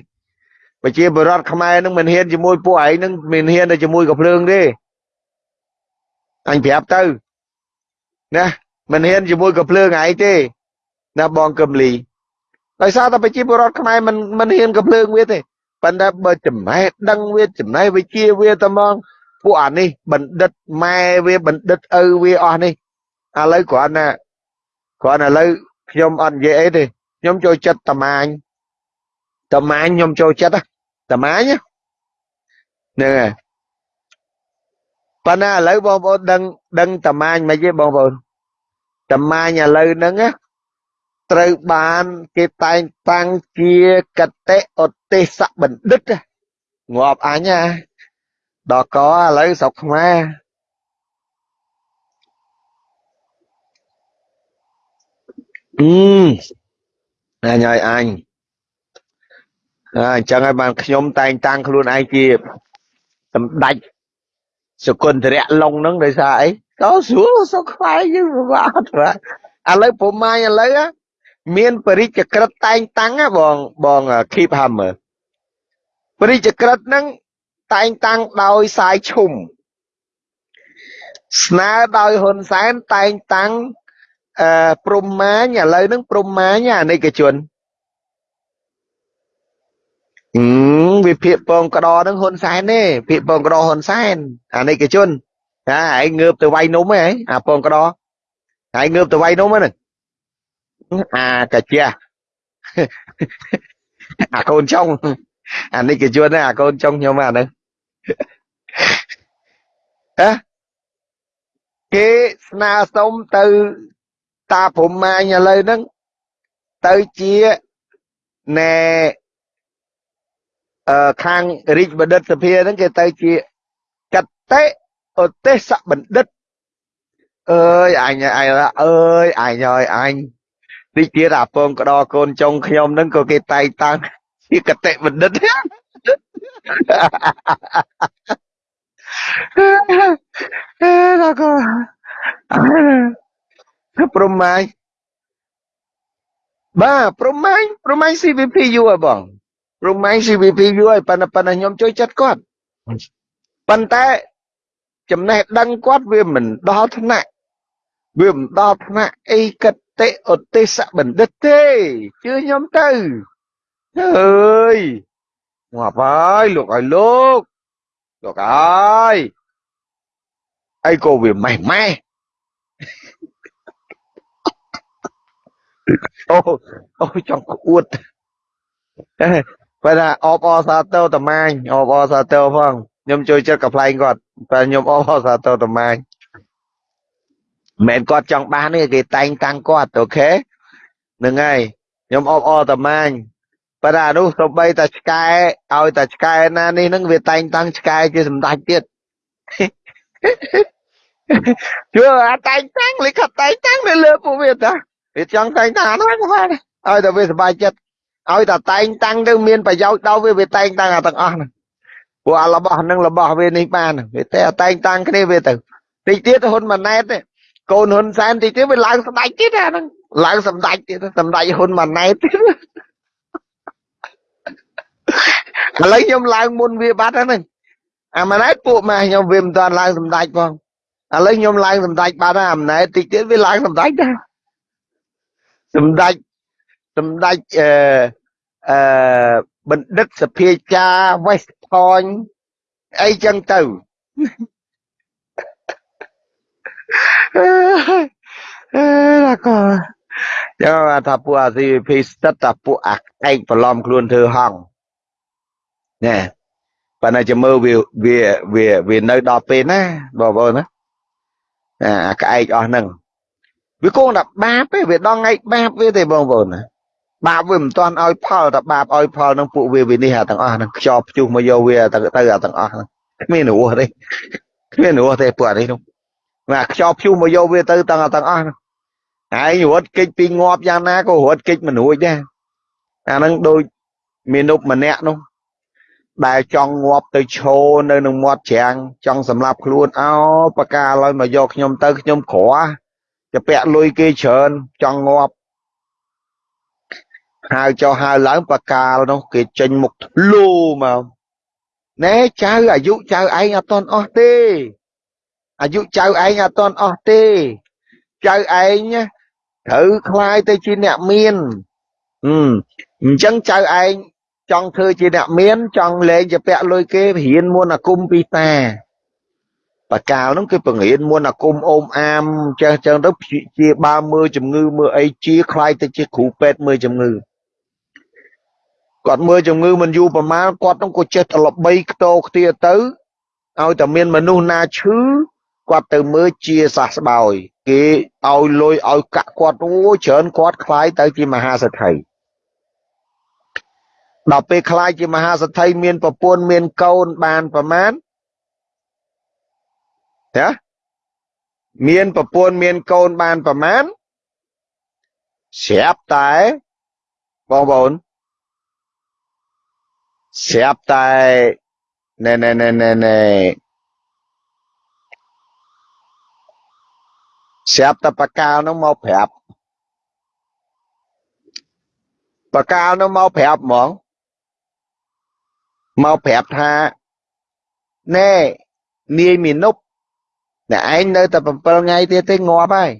ប្រជាបរតខ្មែរនឹងមិនហ៊ានជាមួយពួកឯងនឹងមិនហ៊ានទៅជាមួយកភ្លើងទេអញប្រាប់ទៅណា មិនហ៊ានជាមួយកភ្លើងឯងទេណាបងកឹមលីដោយសារតែប្រជាពលរដ្ឋខ្មែរមិនមិនហ៊ានកភ្លើងវាទេប៉ុន្តែបើចំណេះដឹងវាចំណេះវិជាវាតែហ្មងពួកអានេះបណ្ឌិតម៉ែវាបណ្ឌិតឪវាអស់នេះឥឡូវគ្រាន់តែគ្រាន់តែឥឡូវខ្ញុំអត់និយាយអីទេខ្ញុំចូលចិត្តតម៉ាញតម៉ាញខ្ញុំចូលចិត្តតម៉ាញហ្នឹងហើយប៉ុន្តែឥឡូវបងប្អូនដឹងដឹងតម៉ាញមិនទេបងប្អូន តម៉ាញឥឡូវហ្នឹងត្រូវបានគេតែងតាំងជាកតិឧទេសបណ្ឌិតងាប់អញណាដល់កឥឡូវស្រុកខ្មែរអឺអញឲ្យអញអញ្ចឹងហើយបានខ្ញុំតែងតាំងខ្លួនឯងជាសម្ដេចសុគន្ធរៈឡុងហ្នឹងដោយសារអី ក៏ស្រួលសុខខ្វាយយើងពិបាកអត់បាទឥឡូវប្រមាញឥឡូវមានបរិជ្ជក្រិតតែងតាំងបងបង keep hammer បរិជ្ជក្រិតហ្នឹងតែងតាំងដោយសាយឈុំស្នើដោយហ៊ុនសែនតែងតាំងអឺព្រំមាញឥឡូវហ្នឹងព្រំមាញអានិកជនអឺវាភាកពងក្តនឹងហ៊ុនសែនទេភាកពងក្តហ៊ុនសែនអានិកជន ចាឯងងើបទៅវាយនំហ៎អាពងក្តហើយងើបទៅវាយនំហ្នឹងអាកាជាអាកូនចុងអានិកជនអាកូនចុងខ្ញុំអាហ្នឹងហ៎គេស្នើសុំទៅតាព្រំមាញឥឡូវហ្នឹងទៅជាណែអឺខាងរាជបណ្ឌិតសភាហ្នឹងគេទៅជាកតិឧ ទេសបណ្ឌិតអើយអញអញអើយអញហើយអញតិចទៀតអាពងក្តរកូនចុងខ្ញុំហ្នឹងក៏គេតែងតាំងជាកតិបណ្ឌិតអេដល់ក៏ប្រមាញបាទប្រមាញប្រមាញ CVP យូរហើយបងប្រមាញ CVP យូរហើយប៉ុន្តែប៉ុន្តែខ្ញុំជួយចិត្តគាត់ប៉ុន្តែ ចំណេះដឹងគាត់វាមិនដល់ថ្នាក់វាមិនដល់ថ្នាក់អីកតិឧទេសបណ្ឌិតទេជឿខ្ញុំទៅអើយងាប់ហើយលោកឲ្យលោកលោកអើយអីក៏វាម៉េះម៉េះអូអូចង់ក្អួតបើថាអបអសាទរតម៉ាញអបអសាទរផង ខ្ញុំជួយចិត្តកំ pl ែងគាត់តែខ្ញុំអបអសាទរតម៉ាញមិនគាត់ចង់បានទេគេតែងតាំងគាត់អូខេហ្នឹងហើយខ្ញុំអបអរតម៉ាញប៉ុន្តែអានោះទៅបីតែឆ្កែឲ្យតែឆ្កែណានេះហ្នឹងវាតែងតាំងឆ្កែជាសម្ដេចទៀតជឿអាតែងតាំងលិខិតតែងតាំងនៅលើពួកវាតាវាចង់តែងតាំងហ្នឹងបានឲ្យតែវាសុបាយចិត្តឲ្យតែតែងតាំងទៅមានប្រយោជន៍ដល់វាវាតែងតាំងអាទាំងអស់ហ្នឹង ព្រោះអារបស់ហ្នឹងរបស់វានេះបានវាតែតែងតាំងគ្នាវាទៅតិចទៀតហ៊ុនម៉ាណែតកូនហ៊ុនសែនតិចទៀតវាឡើងសម្ដេចទៀតអាហ្នឹងឡើងសម្ដេចទៀតសម្ដេចហ៊ុនម៉ាណែតទៀតឥឡូវខ្ញុំឡើងមុនវាបាត់ហ្នឹងអាម៉ាណែតពួកម៉ែខ្ញុំវាមិនទាន់ឡើងសម្ដេចផងឥឡូវខ្ញុំឡើងសម្ដេចបាត់ហើយអាម៉ាណែតតិចទៀតវាឡើងសម្ដេចដែរសម្ដេចសម្ដេចអឺអឺបណ្ឌិតសភាចា West Point អីចឹងទៅអឺណាក៏ចាំថាពួកអា CVP ស្ទិតតែពួកអាឯកប្រឡំខ្លួនធ្វើហងណែប៉ុន្តែចាំមើលវាវាវាវានៅដល់ពេលណាបងប្អូនណាអាក្អែកអស់ហ្នឹងវាគង់តែបាបទេវាដល់ថ្ងៃបាបវាទេបងប្អូនណា បាបវាមិនទាន់ឲ្យផលតែបាបឲ្យផលនឹងពួកវាវានេះអាទាំងអស់ហ្នឹងខ្យល់ព្យុះមកយកវាទៅទៅអាទាំងអស់ហ្នឹងគ្មានរស់ទេគ្មានរស់ទេពួកអានេះនោះណាខ្យល់ព្យុះមកយកវាទៅទាំងទាំងអស់ហ្នឹងហើយរត់គេចពីងាប់យ៉ាងណាក៏រត់គេចមិនរួចដែរអាហ្នឹងដូចមាននុបម្នាក់នោះដែលចង់ងាប់ទៅឈោនៅនឹងមាត់ច្រាំងចង់សម្លាប់ខ្លួនអោបកាឡើយមកយកខ្ញុំទៅខ្ញុំក្រจะពាក់លុយគេច្រើនចង់ងាប់ ហៅចុះហៅឡើងបកាលនោះគេចេញមុខធ្លូមកណែចៅអាយុចៅឯងអត់តន់អស់ទេអាយុចៅឯងអត់តន់អស់ទេចៅឯងត្រូវคลายទៅជាអ្នកមានអញ្ចឹងចៅឯងចង់ធ្វើជាអ្នកមាន ចង់លេងជាពាក់លុយគេរៀនមុនអាគុំពីតាបកាលហ្នឹងគឺបង្រៀនមុនអាគុំអូមអាមចេះចឹងទៅជាបើមើលជំងឺមើលអីជាខ្លាយទៅជាគ្រូពេទ្យមើលជំងឺ គាត់មើលជំងឺមិនយូរប្រមាណគាត់នឹងក៏ចេះតែល្បីខ្ទោខ្ទាទៅឲ្យតែមានមនុស្សណាឈឺគាត់ទៅមើលជាសះស្បើយគេឲ្យលុយឲ្យកាក់គាត់អូច្រើនគាត់ខ្លាយទៅជាមហាសេដ្ឋីដល់ពេលខ្លាយជាមហាសេដ្ឋីមានប្រពន្ធមានកូនបានប្រមាណចាមានប្រពន្ធមានកូនបានប្រមាណស្រាប់តែបងប្អូន ស្រាប់តែណែណែណែណែណែស្រាប់តែបកាលនោះមកប្រាប់បកាលនោះមកប្រាប់ហ្មងមកប្រាប់ថាណែនាយមីនុបតែឯងនៅតែ7ថ្ងៃទៀតទេងាប់ហើយ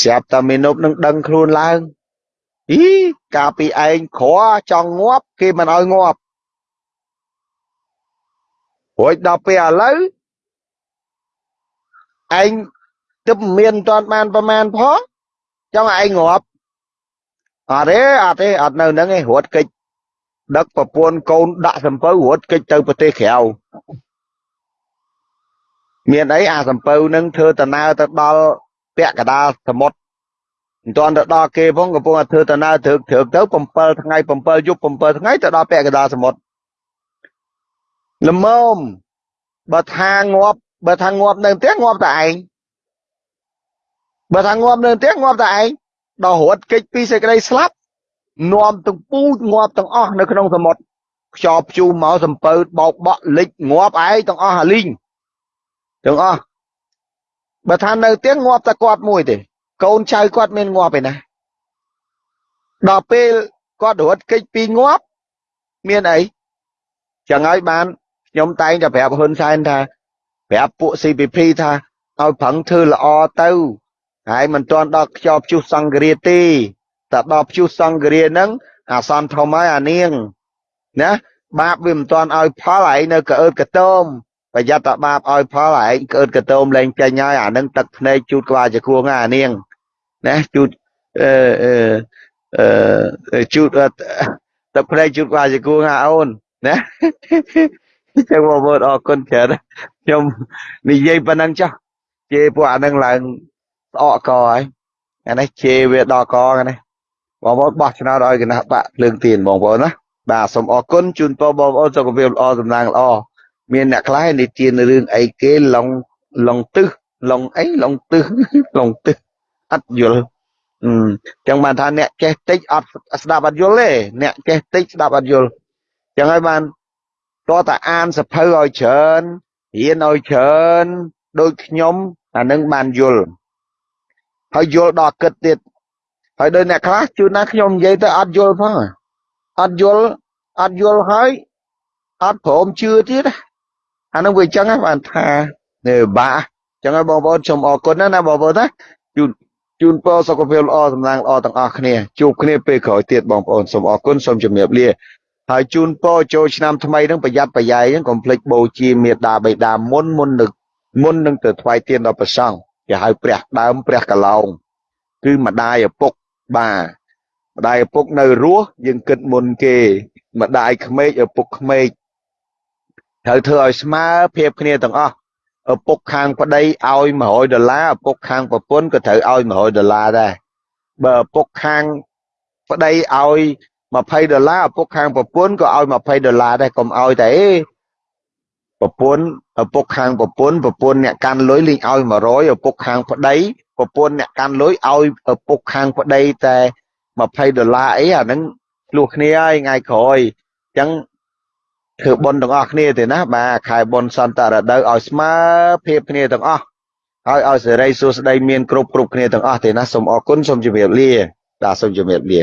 ស្រាប់តែមីនុបនឹងដឹងខ្លួនឡើង អីកាលពីឯងក្រចង់ងាប់គេមិនឲ្យងាប់រួចដល់ពេលឥឡូវឯងទឹកមានមិនតាន់បានប្រមាណផងចង់ឯងងាប់អត់ទេអត់ទេអត់នៅហ្នឹងឯងរត់កិច្ចដឹកប្រពន្ធកូនដាក់សំពៅរត់កិច្ចទៅប្រទេសក្រៅមានអីអាសំពៅនឹងធ្វើដំណើរទៅដល់ពាក់កដាលសមុទ្រ មិនទាន់ទៅដល់គេផងកំពុងតែធ្វើដំណើរត្រឹកត្រឹកទៅ7ថ្ងៃ7យប់7ថ្ងៃទៅដល់ពាក់កដាលសមុទ្រល្មមបើថាងាប់បើថាងាប់នៅផ្ទះងាប់តែឯងបើថាងាប់នៅផ្ទះងាប់តែឯងដល់រត់គេចពីសេចក្តីស្លាប់នាំទាំងពូជងាប់ទាំងអស់នៅក្នុងសមុទ្រខ្យល់ព្យុះមកសំពៅបោកបក់លិចងាប់ឯងទាំងអស់អាលីងទាំងអស់បើថានៅផ្ទះងាប់តែគាត់មួយទេ កូនចៅគាត់មានងាប់ឯណាដល់ពេលគាត់រត់គេចពីងាប់មានអីចឹងហើយបានខ្ញុំតែងតែប្រាប់ហ៊ុនសែនថាប្រាប់ពួក CPP ថាឲ្យប្រឹងធ្វើល្អទៅហើយមិនទាន់ដល់ខ្យល់ព្យុះសង្គ្រាទេតែដល់ព្យុះសង្គ្រាហ្នឹងអាសន្នធំហើយអានាងណាបាបវាមិនទាន់ឲ្យផលឯងនៅកអើតកតោមប្រយ័ត្នតែបាបឲ្យផលឯងកអើតកតោមលែងចេញហើយអានឹងទឹកភ្នែកជូតក្បាលជាគួងអានាង ណាជូតអឺអឺអឺជូតទឹកភ្នែកជូតក្បាលជាគួងអាអូនណាចឹងបងប្អូនអរគុណច្រើនខ្ញុំនិយាយប៉ុណ្ណឹងចុះជេរពួកអានឹងឡើងស្អកកហើយអានេះជេរវាដល់កហ្នឹងបងប្អូនបោះឆ្នោតឲ្យគណៈបកភ្លើងទៀនបងប្អូនណាបាទសូមអរគុណជូនពរបងប្អូនសុខភាពល្អសំណាងល្អមានអ្នកខ្លះនិទានរឿងអីគេឡងឡងទឹះឡងអីឡងទឹះឡងទឹះ អត់យល់អឺចឹងបានថាអ្នកចេះតិចអត់ស្ដាប់អត់យល់ទេអ្នកចេះតិចស្ដាប់អត់យល់ចឹងហើយបានតើតាអានសភៅឲ្យច្រើនរៀនឲ្យច្រើនដូចខ្ញុំអានឹងបានយល់ហើយយល់ដល់គិតទៀតហើយដោយអ្នកខ្លះជួនណាខ្ញុំនិយាយទៅអត់យល់ផងអត់យល់អត់យល់ហើយអត់ព្រមជឿទៀតអានឹងវាចឹងហ្នឹងបានថានេះបាក់ចឹងហើយបងប្អូនសូមអរគុណណាបងប្អូនណាជូន ជូនពរសុខភាពល្អសំណាងល្អទាំងអស់គ្នាជួបគ្នាពេលក្រោយទៀតបងប្អូនសូមអរគុណសូមជម្រាបលាហើយជូនពរចូលឆ្នាំថ្មីនឹងប្រយ័ត្នប្រយែងហ្នឹងកុំភ្លេចបូជាមេដាបៃតាមុនមុននឹងមុននឹងទៅថ្វាយទានដល់ព្រះសង្ឃគេហៅព្រះដើមព្រះកឡោងគឺម្ដាយឪពុកបាទម្ដាយឪពុកនៅរស់យើងគិតមុនគេម្ដាយក្មេកឪពុកក្មេកត្រូវធ្វើឲ្យស្មើភាពគ្នាទាំងអស់ ឪពុកខាងប្តីឲ្យ100ដុល្លារឪពុកខាងប្រពន្ធក៏ត្រូវឲ្យ100ដុល្លារដែរបើឪពុកខាងប្តីឲ្យ20ដុល្លារឪពុកខាងប្រពន្ធក៏ឲ្យ20ដុល្លារដែរកុំឲ្យតែប្រពន្ធឪពុកខាងប្រពន្ធប្រពន្ធអ្នកកាន់លុយលេងឲ្យ100ឪពុកខាងប្តីប្រពន្ធអ្នកកាន់លុយឲ្យឪពុកខាងប្តីតែ20ដុល្លារអីអាហ្នឹងឆ្លោះគ្នាហើយថ្ងៃក្រោយអញ្ចឹង ធ្វើបុណ្យទាំងអស់គ្នាទេណាបាទខែបុណ្យសន្តរដូវឲ្យស្មើភាពគ្នាទាំងអស់ហើយឲ្យសេរីសួស្តីមានគ្រប់គ្រប់គ្នាទាំងអស់ទេណាសូមអរគុណសូមជម្រាបលាបាទសូមជម្រាបលា